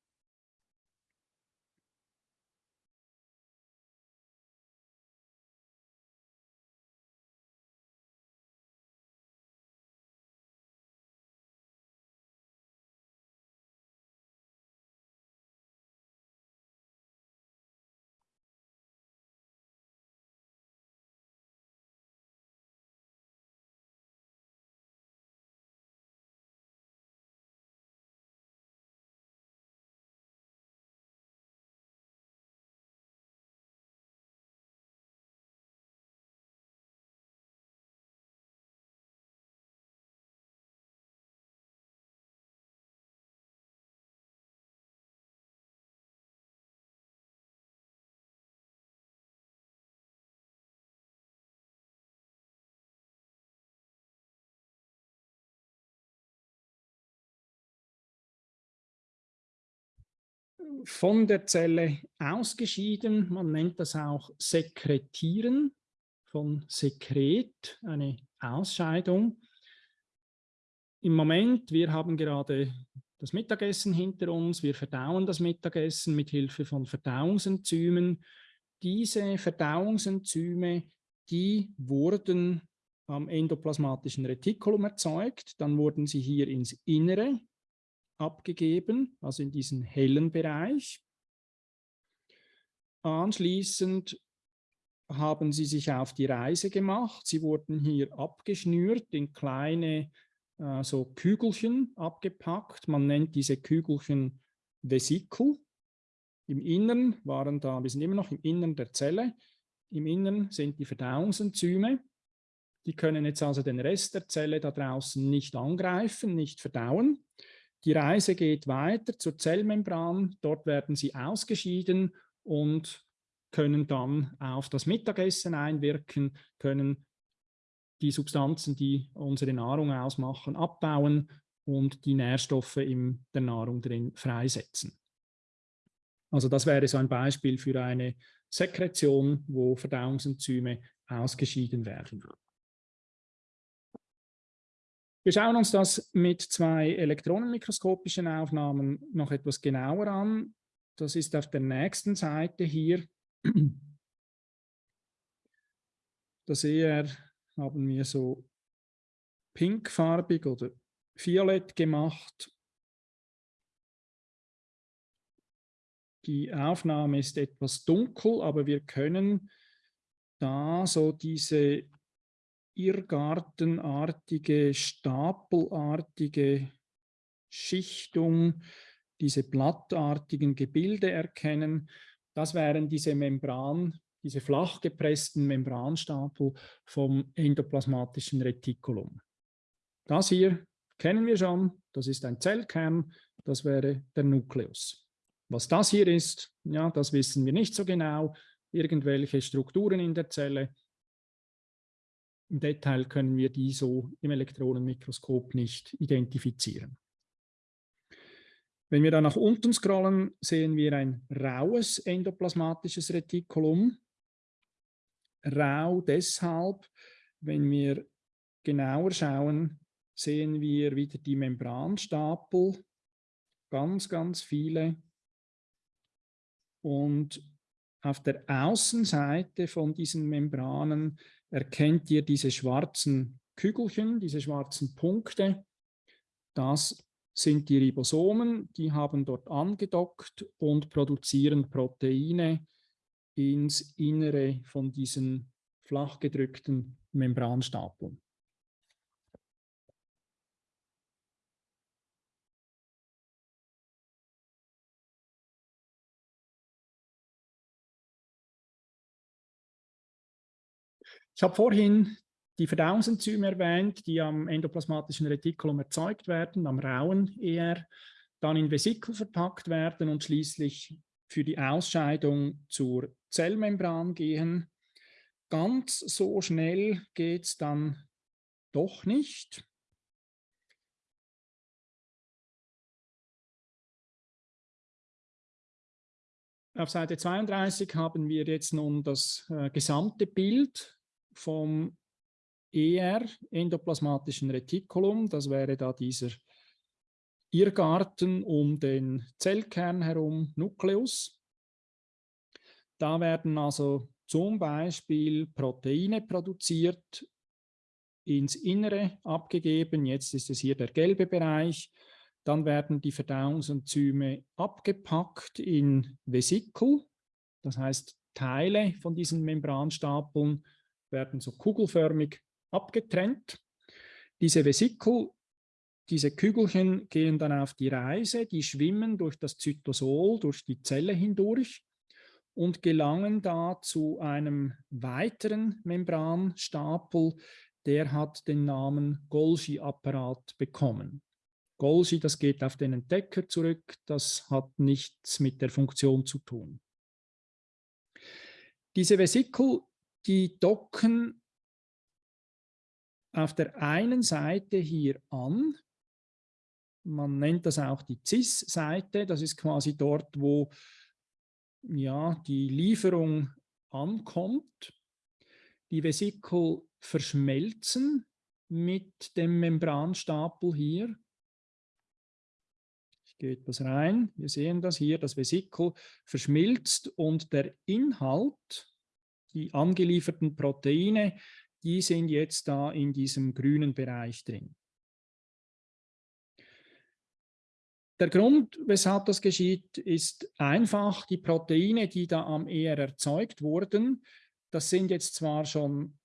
Von der Zelle ausgeschieden. Man nennt das auch Sekretieren von Sekret, eine Ausscheidung. Im Moment, wir haben gerade das Mittagessen hinter uns, wir verdauen das Mittagessen mit Hilfe von Verdauungsenzymen. Diese Verdauungsenzyme, die wurden am endoplasmatischen Retikulum erzeugt, dann wurden sie hier ins Innere abgegeben, also in diesen hellen Bereich. Anschließend haben sie sich auf die Reise gemacht. Sie wurden hier abgeschnürt in kleine äh, so Kügelchen abgepackt. Man nennt diese Kügelchen Vesikel. Im Innern waren da, wir sind immer noch im Innern der Zelle. Im Innern sind die Verdauungsenzyme. Die können jetzt also den Rest der Zelle da draußen nicht angreifen, nicht verdauen. Die Reise geht weiter zur Zellmembran. Dort werden sie ausgeschieden und können dann auf das Mittagessen einwirken, können die Substanzen, die unsere Nahrung ausmachen, abbauen und die Nährstoffe in der Nahrung drin freisetzen. Also das wäre so ein Beispiel für eine Sekretion, wo Verdauungsenzyme ausgeschieden werden. Wir schauen uns das mit zwei elektronenmikroskopischen Aufnahmen noch etwas genauer an. Das ist auf der nächsten Seite hier. Da sehe er, haben wir so pinkfarbig oder violett gemacht. Die Aufnahme ist etwas dunkel, aber wir können da so diese irrgartenartige, stapelartige Schichtung, diese blattartigen Gebilde erkennen. Das wären diese Membran, diese flach gepressten Membranstapel vom endoplasmatischen Retikulum. Das hier kennen wir schon, das ist ein Zellkern, das wäre der Nukleus. Was das hier ist, ja, das wissen wir nicht so genau. Irgendwelche Strukturen in der Zelle, im Detail können wir die so im Elektronenmikroskop nicht identifizieren. Wenn wir dann nach unten scrollen, sehen wir ein raues endoplasmatisches Retikulum. Rau deshalb, wenn wir genauer schauen, sehen wir wieder die Membranstapel, ganz, ganz viele. Und auf der Außenseite von diesen Membranen erkennt ihr diese schwarzen Kügelchen, diese schwarzen Punkte. Das sind die Ribosomen, die haben dort angedockt und produzieren Proteine ins Innere von diesen flach gedrückten Membranstapeln. Ich habe vorhin die Verdauungsenzyme erwähnt, die am endoplasmatischen Retikulum erzeugt werden, am rauen ER, dann in Vesikel verpackt werden und schließlich für die Ausscheidung zur Zellmembran gehen. Ganz so schnell geht es dann doch nicht. Auf Seite 32 haben wir jetzt nun das äh, gesamte Bild vom ER, endoplasmatischen Retikulum. Das wäre da dieser Irrgarten um den Zellkern herum, Nukleus. Da werden also zum Beispiel Proteine produziert, ins Innere abgegeben. Jetzt ist es hier der gelbe Bereich. Dann werden die Verdauungsenzyme abgepackt in Vesikel, das heißt Teile von diesen Membranstapeln werden so kugelförmig abgetrennt. Diese Vesikel, diese Kügelchen gehen dann auf die Reise, die schwimmen durch das Zytosol, durch die Zelle hindurch und gelangen da zu einem weiteren Membranstapel, der hat den Namen Golgi-Apparat bekommen. Golgi, das geht auf den Entdecker zurück, das hat nichts mit der Funktion zu tun. Diese Vesikel die docken auf der einen Seite hier an, Man nennt das auch die CIS-Seite. Das ist quasi dort, wo ja, die Lieferung ankommt. Die Vesikel verschmelzen mit dem Membranstapel hier. Ich gehe etwas rein. Wir sehen das hier, das Vesikel verschmilzt und der Inhalt, die angelieferten Proteine, die sind jetzt da in diesem grünen Bereich drin. Der Grund, weshalb das geschieht, ist einfach, die Proteine, die da am ER erzeugt wurden, das sind jetzt zwar schon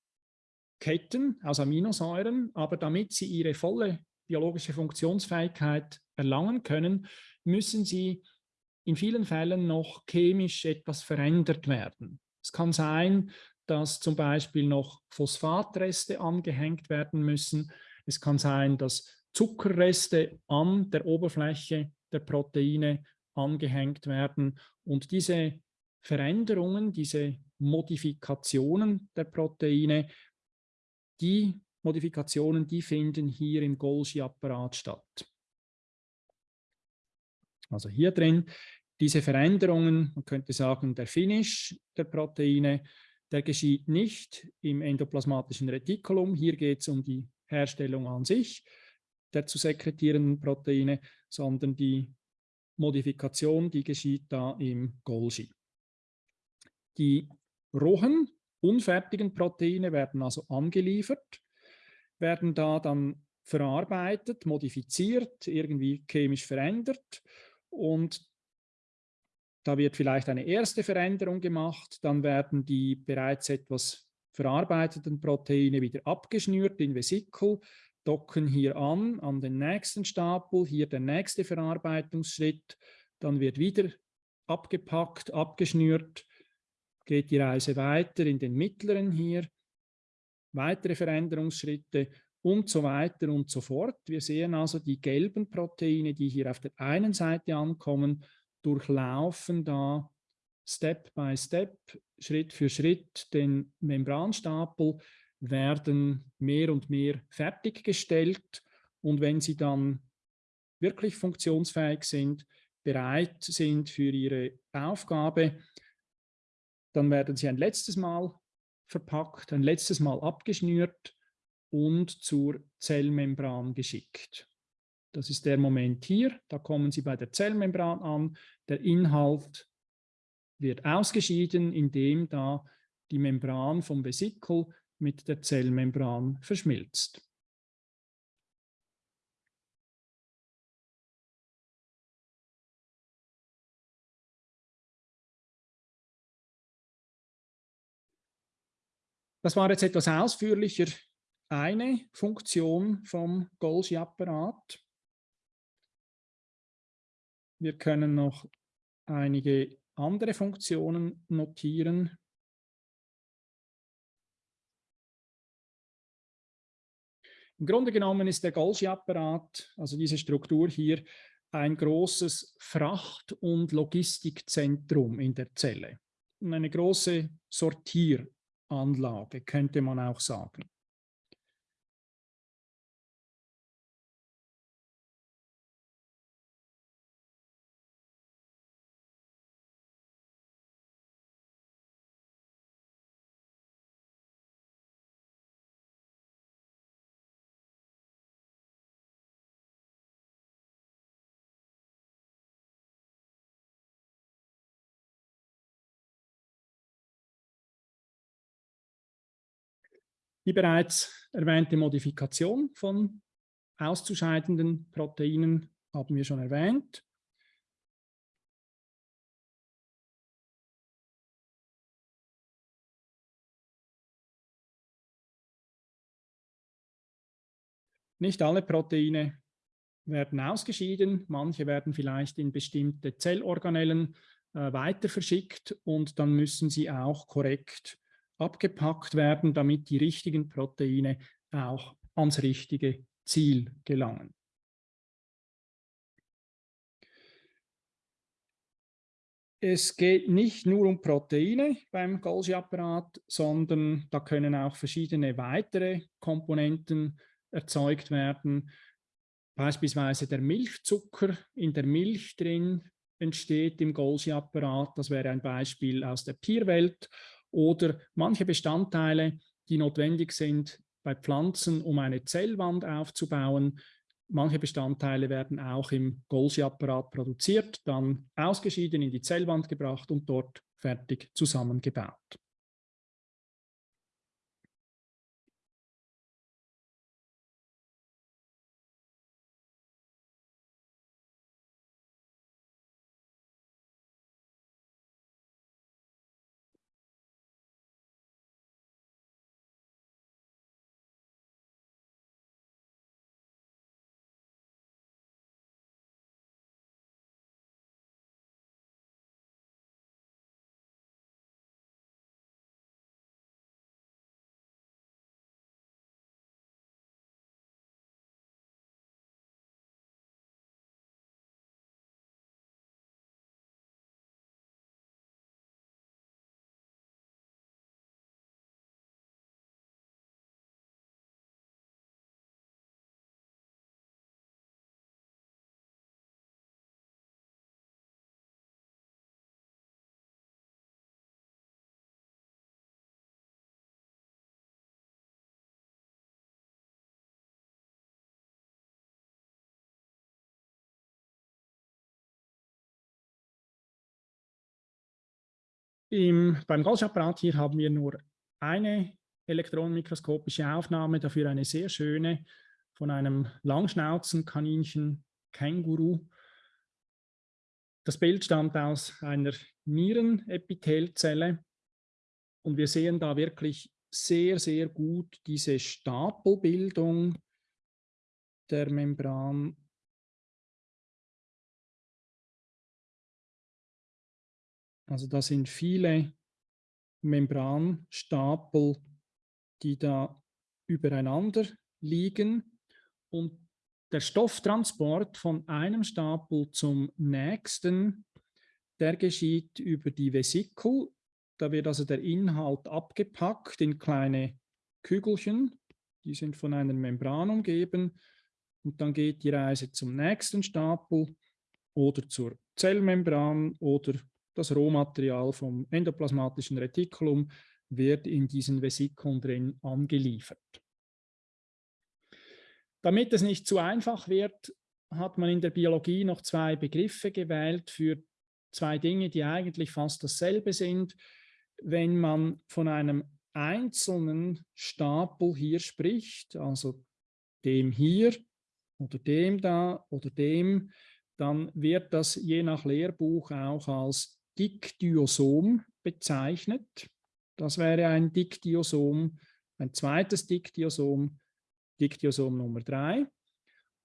Ketten aus Aminosäuren, aber damit sie ihre volle biologische Funktionsfähigkeit erlangen können, müssen sie in vielen Fällen noch chemisch etwas verändert werden. Es kann sein, dass zum Beispiel noch Phosphatreste angehängt werden müssen. Es kann sein, dass Zuckerreste an der Oberfläche der Proteine angehängt werden. Und diese Veränderungen, diese Modifikationen der Proteine, die Modifikationen, die finden hier im Golgi-Apparat statt. Also hier drin, diese Veränderungen, man könnte sagen, der Finish der Proteine, der geschieht nicht im endoplasmatischen Retikulum. Hier geht es um die Herstellung an sich, der zu sekretierenden Proteine, sondern die Modifikation, die geschieht da im Golgi. Die rohen, unfertigen Proteine werden also angeliefert, werden da dann verarbeitet, modifiziert, irgendwie chemisch verändert und da wird vielleicht eine erste Veränderung gemacht, dann werden die bereits etwas verarbeiteten Proteine wieder abgeschnürt in Vesikel, docken hier an, an den nächsten Stapel, hier der nächste Verarbeitungsschritt, dann wird wieder abgepackt, abgeschnürt, geht die Reise weiter in den mittleren hier, weitere Veränderungsschritte und so weiter und so fort. Wir sehen also die gelben Proteine, die hier auf der einen Seite ankommen, durchlaufen da Step by Step, Schritt für Schritt den Membranstapel, werden mehr und mehr fertiggestellt und wenn sie dann wirklich funktionsfähig sind, bereit sind für ihre Aufgabe, dann werden sie ein letztes Mal verpackt, ein letztes Mal abgeschnürt und zur Zellmembran geschickt. Das ist der Moment hier, da kommen Sie bei der Zellmembran an, der Inhalt wird ausgeschieden, indem da die Membran vom Vesikel mit der Zellmembran verschmilzt. Das war jetzt etwas ausführlicher eine Funktion vom Golgi-Apparat. Wir können noch einige andere Funktionen notieren. Im Grunde genommen ist der Golgi-Apparat, also diese Struktur hier, ein großes Fracht- und Logistikzentrum in der Zelle. Eine große Sortier- Anlage, könnte man auch sagen. Die bereits erwähnte Modifikation von auszuscheidenden Proteinen haben wir schon erwähnt. Nicht alle Proteine werden ausgeschieden, manche werden vielleicht in bestimmte Zellorganellen äh, weiter verschickt und dann müssen sie auch korrekt abgepackt werden, damit die richtigen Proteine auch ans richtige Ziel gelangen. Es geht nicht nur um Proteine beim Golgi-Apparat, sondern da können auch verschiedene weitere Komponenten erzeugt werden. beispielsweise der Milchzucker in der Milch drin entsteht im Golgi-Apparat. Das wäre ein Beispiel aus der Tierwelt. Oder manche Bestandteile, die notwendig sind bei Pflanzen, um eine Zellwand aufzubauen. Manche Bestandteile werden auch im Golgi-Apparat produziert, dann ausgeschieden in die Zellwand gebracht und dort fertig zusammengebaut. Im, beim Golgi-Apparat hier haben wir nur eine elektronenmikroskopische Aufnahme, dafür eine sehr schöne von einem Langschnauzenkaninchen Känguru. Das Bild stammt aus einer Nierenepithelzelle und wir sehen da wirklich sehr, sehr gut diese Stapelbildung der Membran Also da sind viele Membranstapel, die da übereinander liegen. Und der Stofftransport von einem Stapel zum nächsten, der geschieht über die Vesikel. Da wird also der Inhalt abgepackt in kleine Kügelchen, die sind von einer Membran umgeben. Und dann geht die Reise zum nächsten Stapel oder zur Zellmembran oder das Rohmaterial vom endoplasmatischen Retikulum wird in diesen Vesikeln drin angeliefert. Damit es nicht zu einfach wird, hat man in der Biologie noch zwei Begriffe gewählt für zwei Dinge, die eigentlich fast dasselbe sind. Wenn man von einem einzelnen Stapel hier spricht, also dem hier oder dem da oder dem, dann wird das je nach Lehrbuch auch als Dikdiosom bezeichnet. Das wäre ein Dikdiosom, ein zweites Dikdiosom, Dikdiosom Nummer 3.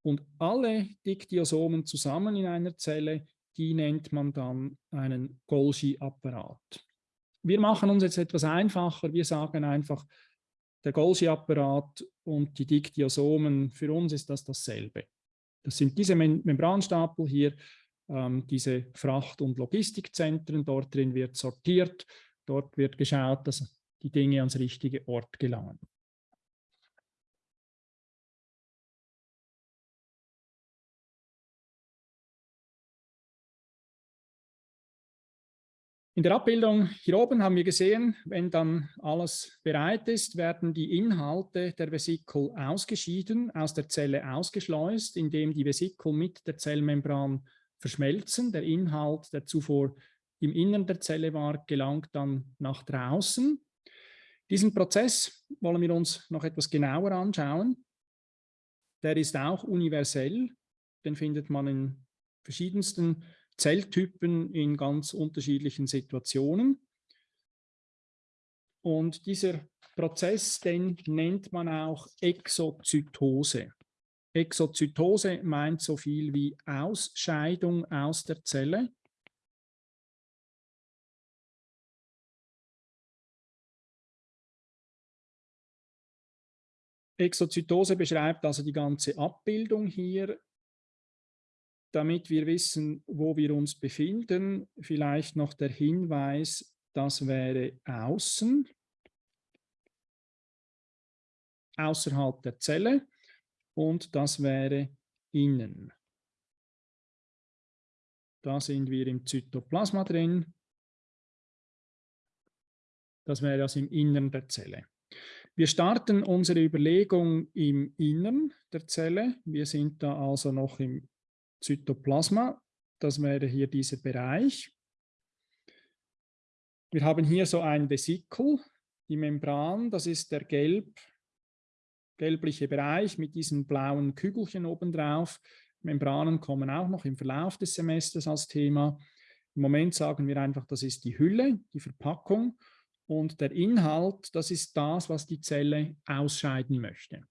Und alle Dikdiosomen zusammen in einer Zelle, die nennt man dann einen Golgi-Apparat. Wir machen uns jetzt etwas einfacher. Wir sagen einfach, der Golgi-Apparat und die Dikdiosomen, für uns ist das dasselbe. Das sind diese Membranstapel hier ähm, diese Fracht- und Logistikzentren. Dort drin wird sortiert, dort wird geschaut, dass die Dinge ans richtige Ort gelangen. In der Abbildung hier oben haben wir gesehen, wenn dann alles bereit ist, werden die Inhalte der Vesikel ausgeschieden, aus der Zelle ausgeschleust, indem die Vesikel mit der Zellmembran verschmelzen. Der Inhalt, der zuvor im Innern der Zelle war, gelangt dann nach draußen. Diesen Prozess wollen wir uns noch etwas genauer anschauen. Der ist auch universell. Den findet man in verschiedensten Zelltypen in ganz unterschiedlichen Situationen. Und dieser Prozess, den nennt man auch Exozytose. Exozytose meint so viel wie Ausscheidung aus der Zelle. Exozytose beschreibt also die ganze Abbildung hier. Damit wir wissen, wo wir uns befinden, vielleicht noch der Hinweis, das wäre außen, außerhalb der Zelle und das wäre innen. Da sind wir im Zytoplasma drin. Das wäre das im Innern der Zelle. Wir starten unsere Überlegung im Innern der Zelle. Wir sind da also noch im Zytoplasma. Das wäre hier dieser Bereich. Wir haben hier so ein Vesikel, die Membran, das ist der gelb, gelbliche Bereich mit diesen blauen Kügelchen obendrauf. Membranen kommen auch noch im Verlauf des Semesters als Thema. Im Moment sagen wir einfach, das ist die Hülle, die Verpackung. Und der Inhalt, das ist das, was die Zelle ausscheiden möchte.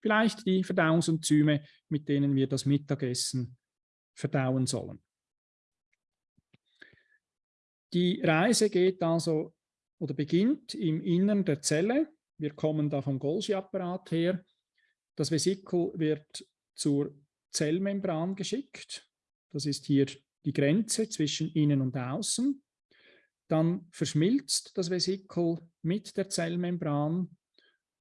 Vielleicht die Verdauungsenzyme, mit denen wir das Mittagessen verdauen sollen. Die Reise geht also oder beginnt im Innern der Zelle. Wir kommen da vom Golgi-Apparat her. Das Vesikel wird zur Zellmembran geschickt. Das ist hier die Grenze zwischen innen und außen. Dann verschmilzt das Vesikel mit der Zellmembran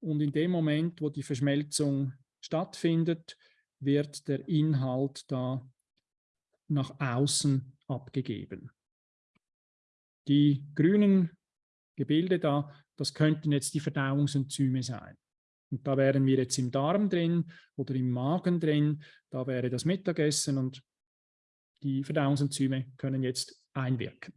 und in dem Moment, wo die Verschmelzung stattfindet, wird der Inhalt da nach außen abgegeben. Die grünen Gebilde da, das könnten jetzt die Verdauungsenzyme sein. Und da wären wir jetzt im Darm drin oder im Magen drin, da wäre das Mittagessen und die Verdauungsenzyme können jetzt einwirken.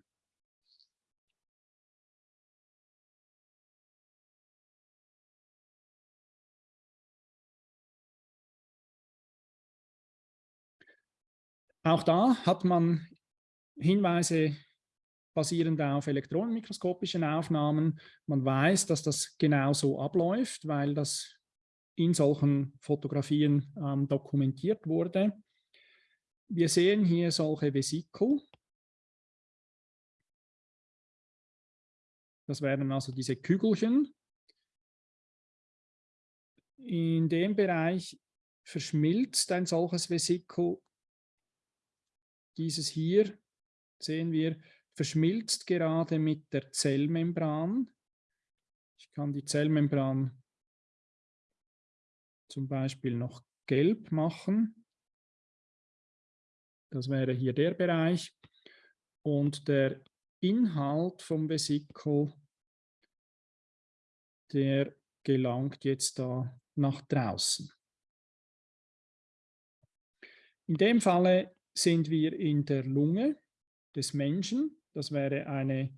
Auch da hat man Hinweise basierend auf elektronenmikroskopischen Aufnahmen. Man weiß, dass das genau so abläuft, weil das in solchen Fotografien ähm, dokumentiert wurde. Wir sehen hier solche Vesikel. Das wären also diese Kügelchen. In dem Bereich verschmilzt ein solches Vesikel dieses hier, sehen wir, verschmilzt gerade mit der Zellmembran. Ich kann die Zellmembran zum Beispiel noch gelb machen. Das wäre hier der Bereich. Und der Inhalt vom Vesikel, der gelangt jetzt da nach draußen. In dem Falle sind wir in der Lunge des Menschen. Das wäre eine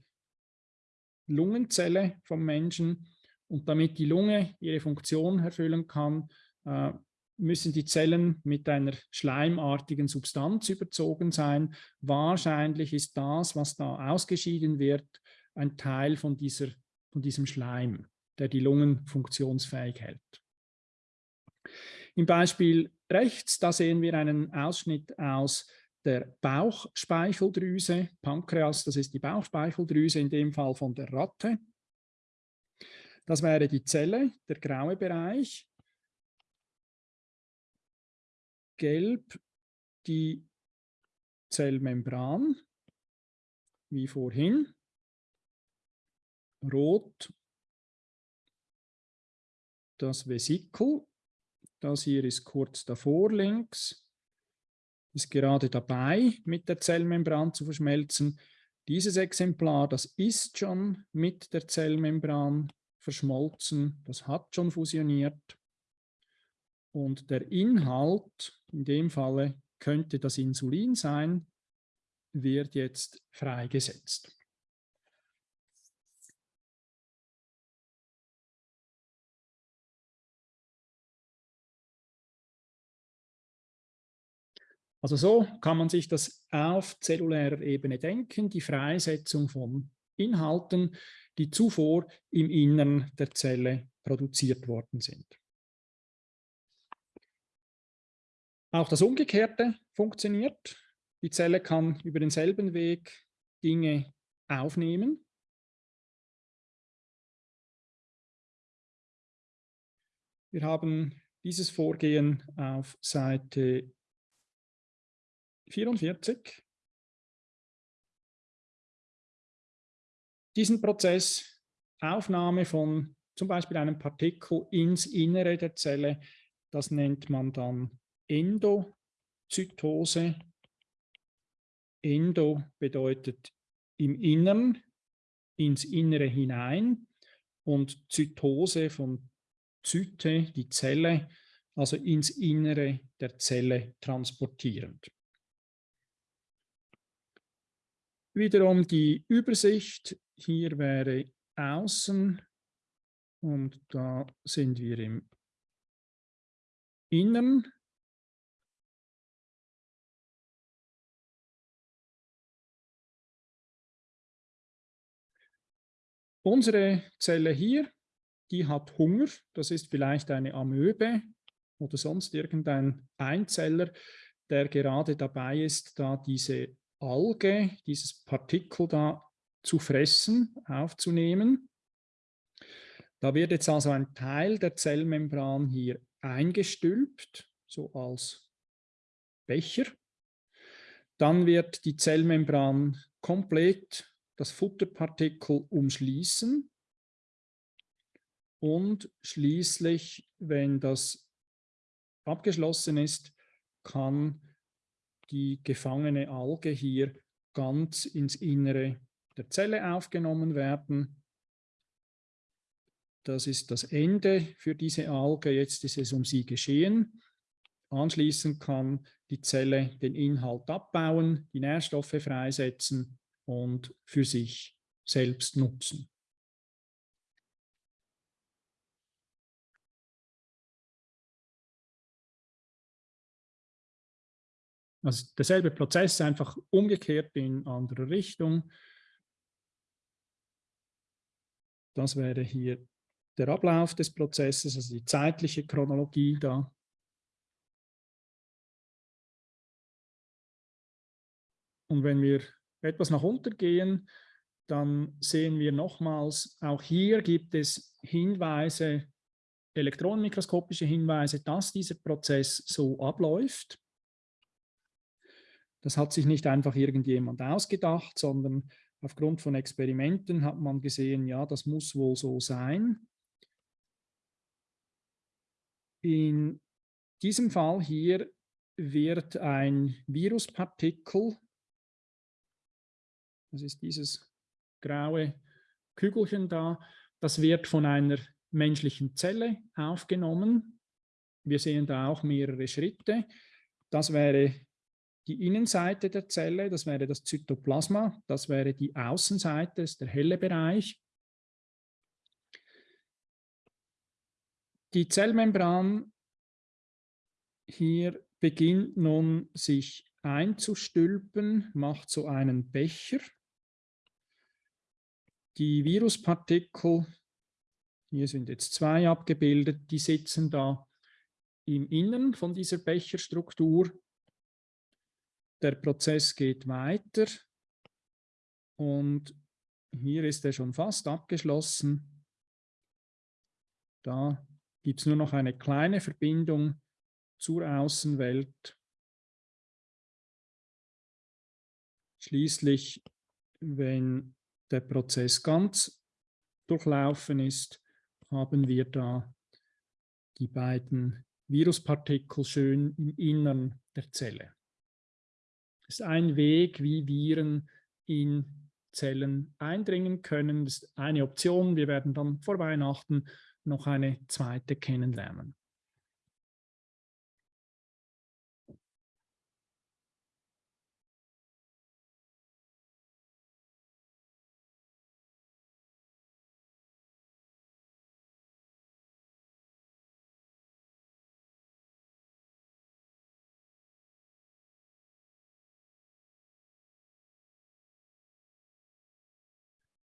Lungenzelle vom Menschen. Und damit die Lunge ihre Funktion erfüllen kann, äh, müssen die Zellen mit einer schleimartigen Substanz überzogen sein. Wahrscheinlich ist das, was da ausgeschieden wird, ein Teil von, dieser, von diesem Schleim, der die Lungen funktionsfähig hält. Im Beispiel rechts, da sehen wir einen Ausschnitt aus der Bauchspeicheldrüse, Pankreas, das ist die Bauchspeicheldrüse, in dem Fall von der Ratte. Das wäre die Zelle, der graue Bereich. Gelb die Zellmembran, wie vorhin. Rot das Vesikel das hier ist kurz davor links, ist gerade dabei, mit der Zellmembran zu verschmelzen. Dieses Exemplar, das ist schon mit der Zellmembran verschmolzen, das hat schon fusioniert. Und der Inhalt, in dem Falle könnte das Insulin sein, wird jetzt freigesetzt. Also so kann man sich das auf zellulärer Ebene denken, die Freisetzung von Inhalten, die zuvor im Innern der Zelle produziert worden sind. Auch das Umgekehrte funktioniert. Die Zelle kann über denselben Weg Dinge aufnehmen. Wir haben dieses Vorgehen auf Seite 44. Diesen Prozess, Aufnahme von zum Beispiel einem Partikel ins Innere der Zelle, das nennt man dann Endozytose. Endo bedeutet im Innern, ins Innere hinein und Zytose von Zyte, die Zelle, also ins Innere der Zelle transportierend. Wiederum die Übersicht, hier wäre außen und da sind wir im Innern. Unsere Zelle hier, die hat Hunger. Das ist vielleicht eine Amöbe oder sonst irgendein Einzeller, der gerade dabei ist, da diese Alge, dieses Partikel da zu fressen, aufzunehmen. Da wird jetzt also ein Teil der Zellmembran hier eingestülpt, so als Becher. Dann wird die Zellmembran komplett das Futterpartikel umschließen und schließlich, wenn das abgeschlossen ist, kann die gefangene Alge hier ganz ins Innere der Zelle aufgenommen werden. Das ist das Ende für diese Alge. Jetzt ist es um sie geschehen. Anschließend kann die Zelle den Inhalt abbauen, die Nährstoffe freisetzen und für sich selbst nutzen. Also derselbe Prozess, einfach umgekehrt in andere Richtung. Das wäre hier der Ablauf des Prozesses, also die zeitliche Chronologie da. Und wenn wir etwas nach unten gehen, dann sehen wir nochmals, auch hier gibt es Hinweise, elektronenmikroskopische Hinweise, dass dieser Prozess so abläuft. Das hat sich nicht einfach irgendjemand ausgedacht, sondern aufgrund von Experimenten hat man gesehen, ja, das muss wohl so sein. In diesem Fall hier wird ein Viruspartikel das ist dieses graue Kügelchen da. Das wird von einer menschlichen Zelle aufgenommen. Wir sehen da auch mehrere Schritte. Das wäre die Innenseite der Zelle, das wäre das Zytoplasma, das wäre die Außenseite, das ist der helle Bereich. Die Zellmembran hier beginnt nun sich einzustülpen, macht so einen Becher. Die Viruspartikel, hier sind jetzt zwei abgebildet, die sitzen da im Innern von dieser Becherstruktur. Der Prozess geht weiter und hier ist er schon fast abgeschlossen. Da gibt es nur noch eine kleine Verbindung zur Außenwelt. Schließlich, wenn der Prozess ganz durchlaufen ist, haben wir da die beiden Viruspartikel schön im Innern der Zelle. Ist ein Weg, wie Viren in Zellen eindringen können. Das ist eine Option. Wir werden dann vor Weihnachten noch eine zweite kennenlernen.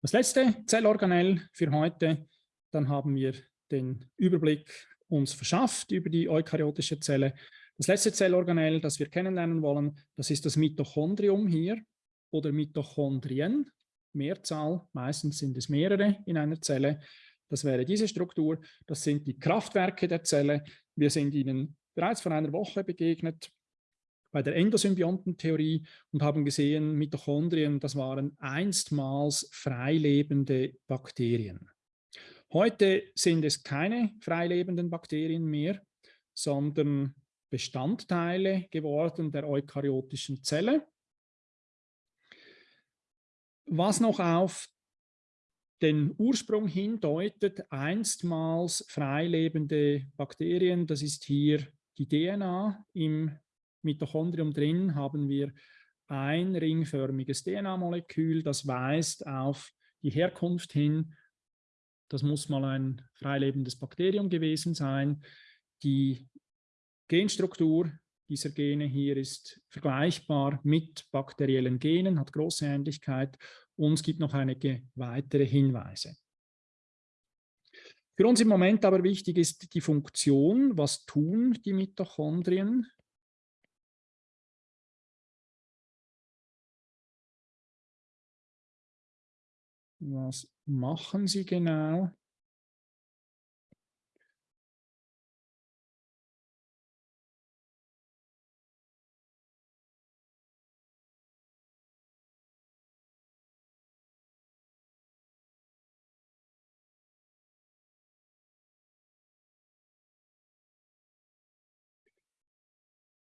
Das letzte Zellorganell für heute, dann haben wir den Überblick uns verschafft über die eukaryotische Zelle. Das letzte Zellorganell, das wir kennenlernen wollen, das ist das Mitochondrium hier oder Mitochondrien, Mehrzahl, meistens sind es mehrere in einer Zelle. Das wäre diese Struktur, das sind die Kraftwerke der Zelle. Wir sind ihnen bereits vor einer Woche begegnet bei der Endosymbiontentheorie und haben gesehen, Mitochondrien, das waren einstmals freilebende Bakterien. Heute sind es keine freilebenden Bakterien mehr, sondern Bestandteile geworden der eukaryotischen Zelle. Was noch auf den Ursprung hindeutet, einstmals freilebende Bakterien, das ist hier die DNA. Im Mitochondrium drin haben wir ein ringförmiges DNA-Molekül, das weist auf die Herkunft hin. Das muss mal ein freilebendes Bakterium gewesen sein. Die Genstruktur dieser Gene hier ist vergleichbar mit bakteriellen Genen, hat große Ähnlichkeit und es gibt noch einige weitere Hinweise. Für uns im Moment aber wichtig ist die Funktion. Was tun die Mitochondrien? Was machen sie genau?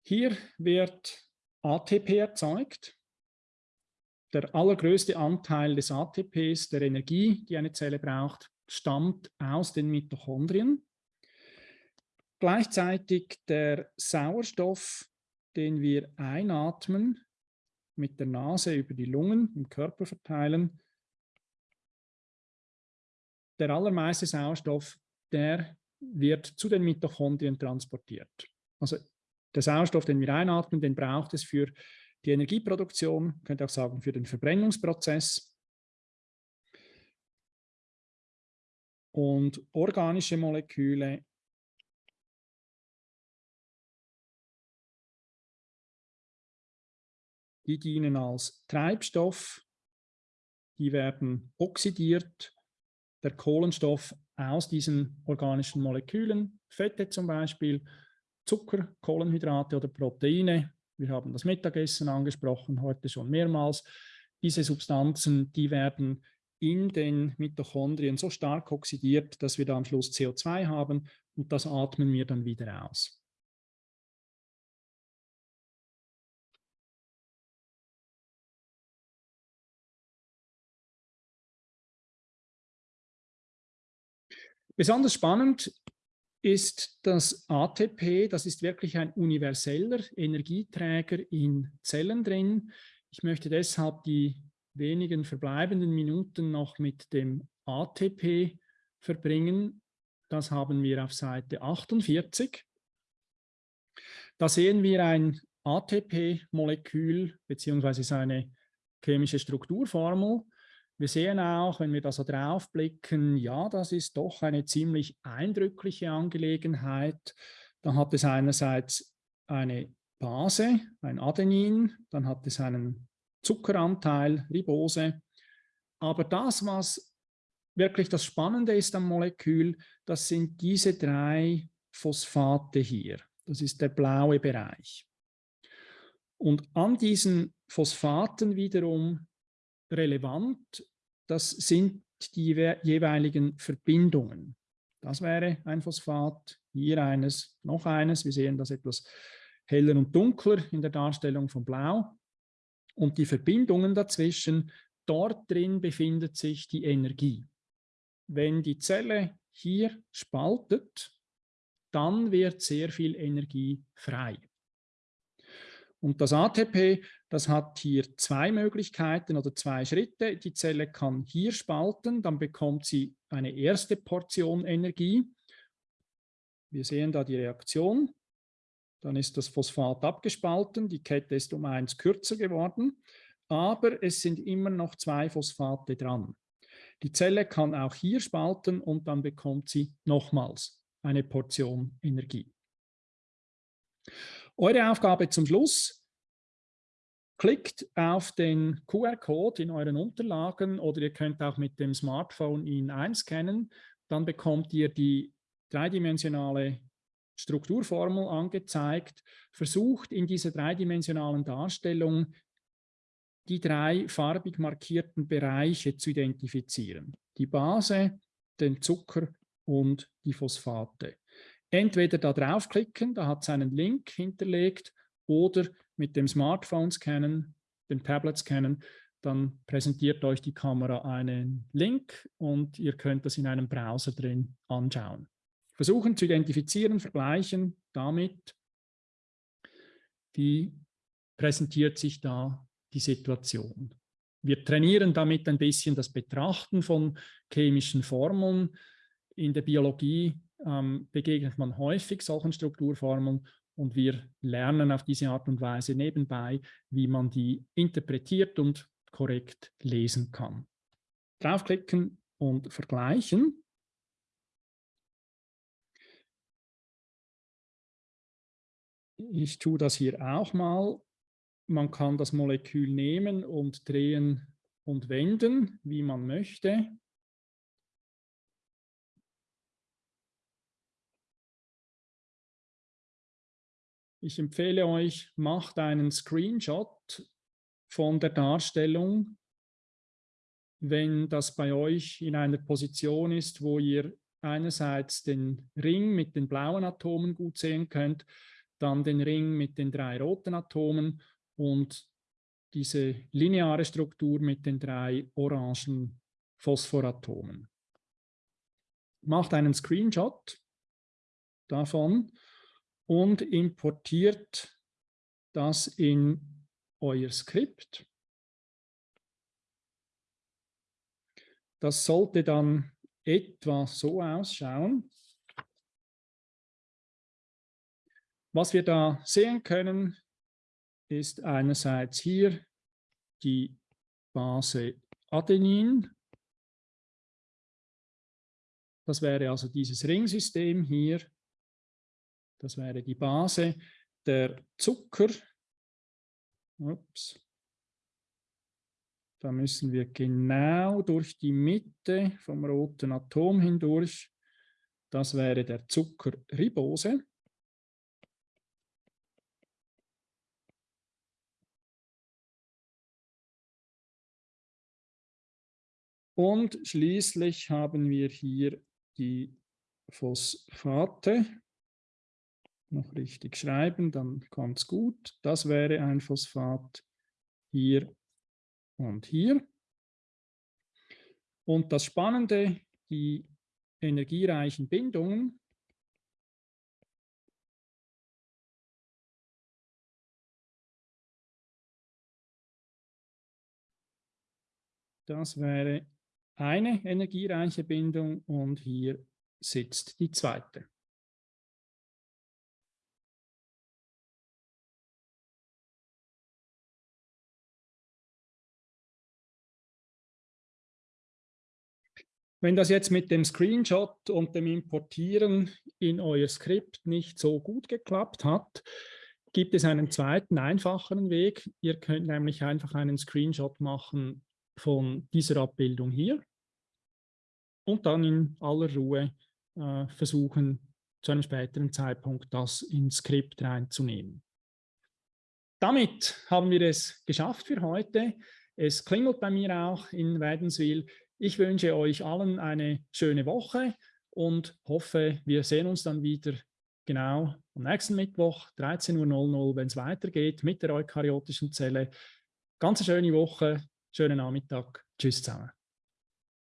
Hier wird ATP erzeugt. Der allergrößte Anteil des ATPs, der Energie, die eine Zelle braucht, stammt aus den Mitochondrien. Gleichzeitig der Sauerstoff, den wir einatmen, mit der Nase über die Lungen im Körper verteilen. Der allermeiste Sauerstoff, der wird zu den Mitochondrien transportiert. Also der Sauerstoff, den wir einatmen, den braucht es für die Energieproduktion, könnte auch sagen für den Verbrennungsprozess. Und organische Moleküle die dienen als Treibstoff, die werden oxidiert. Der Kohlenstoff aus diesen organischen Molekülen, Fette zum Beispiel, Zucker, Kohlenhydrate oder Proteine. Wir haben das Mittagessen angesprochen, heute schon mehrmals. Diese Substanzen, die werden in den Mitochondrien so stark oxidiert, dass wir da am Schluss CO2 haben und das atmen wir dann wieder aus. Besonders spannend ist das ATP, das ist wirklich ein universeller Energieträger in Zellen drin. Ich möchte deshalb die wenigen verbleibenden Minuten noch mit dem ATP verbringen. Das haben wir auf Seite 48. Da sehen wir ein ATP-Molekül bzw. seine chemische Strukturformel. Wir sehen auch, wenn wir da so drauf blicken, ja, das ist doch eine ziemlich eindrückliche Angelegenheit. Da hat es einerseits eine Base, ein Adenin, dann hat es einen Zuckeranteil, Ribose. Aber das, was wirklich das Spannende ist am Molekül, das sind diese drei Phosphate hier. Das ist der blaue Bereich. Und an diesen Phosphaten wiederum relevant, das sind die jeweiligen Verbindungen. Das wäre ein Phosphat, hier eines, noch eines. Wir sehen das etwas heller und dunkler in der Darstellung von Blau. Und die Verbindungen dazwischen, dort drin befindet sich die Energie. Wenn die Zelle hier spaltet, dann wird sehr viel Energie frei. Und das ATP, das hat hier zwei Möglichkeiten oder zwei Schritte. Die Zelle kann hier spalten, dann bekommt sie eine erste Portion Energie. Wir sehen da die Reaktion. Dann ist das Phosphat abgespalten, die Kette ist um eins kürzer geworden, aber es sind immer noch zwei Phosphate dran. Die Zelle kann auch hier spalten und dann bekommt sie nochmals eine Portion Energie. Eure Aufgabe zum Schluss, klickt auf den QR-Code in euren Unterlagen oder ihr könnt auch mit dem Smartphone ihn einscannen, dann bekommt ihr die dreidimensionale Strukturformel angezeigt, versucht in dieser dreidimensionalen Darstellung die drei farbig markierten Bereiche zu identifizieren. Die Base, den Zucker und die Phosphate. Entweder da draufklicken, da hat es einen Link hinterlegt, oder mit dem Smartphone scannen, dem Tablet scannen, dann präsentiert euch die Kamera einen Link und ihr könnt das in einem Browser drin anschauen. Versuchen zu identifizieren, vergleichen damit, wie präsentiert sich da die Situation. Wir trainieren damit ein bisschen das Betrachten von chemischen Formeln. In der Biologie ähm, begegnet man häufig solchen Strukturformeln und wir lernen auf diese Art und Weise nebenbei, wie man die interpretiert und korrekt lesen kann. Draufklicken und vergleichen. Ich tue das hier auch mal. Man kann das Molekül nehmen und drehen und wenden, wie man möchte. Ich empfehle euch, macht einen Screenshot von der Darstellung, wenn das bei euch in einer Position ist, wo ihr einerseits den Ring mit den blauen Atomen gut sehen könnt, dann den Ring mit den drei roten Atomen und diese lineare Struktur mit den drei orangen Phosphoratomen. Macht einen Screenshot davon und importiert das in euer Skript. Das sollte dann etwa so ausschauen. Was wir da sehen können, ist einerseits hier die Base Adenin. Das wäre also dieses Ringsystem hier. Das wäre die Base. Der Zucker Ups. Da müssen wir genau durch die Mitte vom roten Atom hindurch. Das wäre der Zuckerribose. Und schließlich haben wir hier die Phosphate noch richtig schreiben, dann kommt es gut. Das wäre ein Phosphat hier und hier. Und das Spannende, die energiereichen Bindungen, Das wäre eine energiereiche Bindung und hier sitzt die zweite. Wenn das jetzt mit dem Screenshot und dem Importieren in euer Skript nicht so gut geklappt hat, gibt es einen zweiten, einfacheren Weg. Ihr könnt nämlich einfach einen Screenshot machen von dieser Abbildung hier und dann in aller Ruhe äh, versuchen, zu einem späteren Zeitpunkt das ins Skript reinzunehmen. Damit haben wir es geschafft für heute. Es klingelt bei mir auch in Wädenswil. Ich wünsche euch allen eine schöne Woche und hoffe, wir sehen uns dann wieder genau am nächsten Mittwoch, 13.00 Uhr, wenn es weitergeht mit der eukaryotischen Zelle. Ganz eine schöne Woche, schönen Nachmittag. Tschüss zusammen.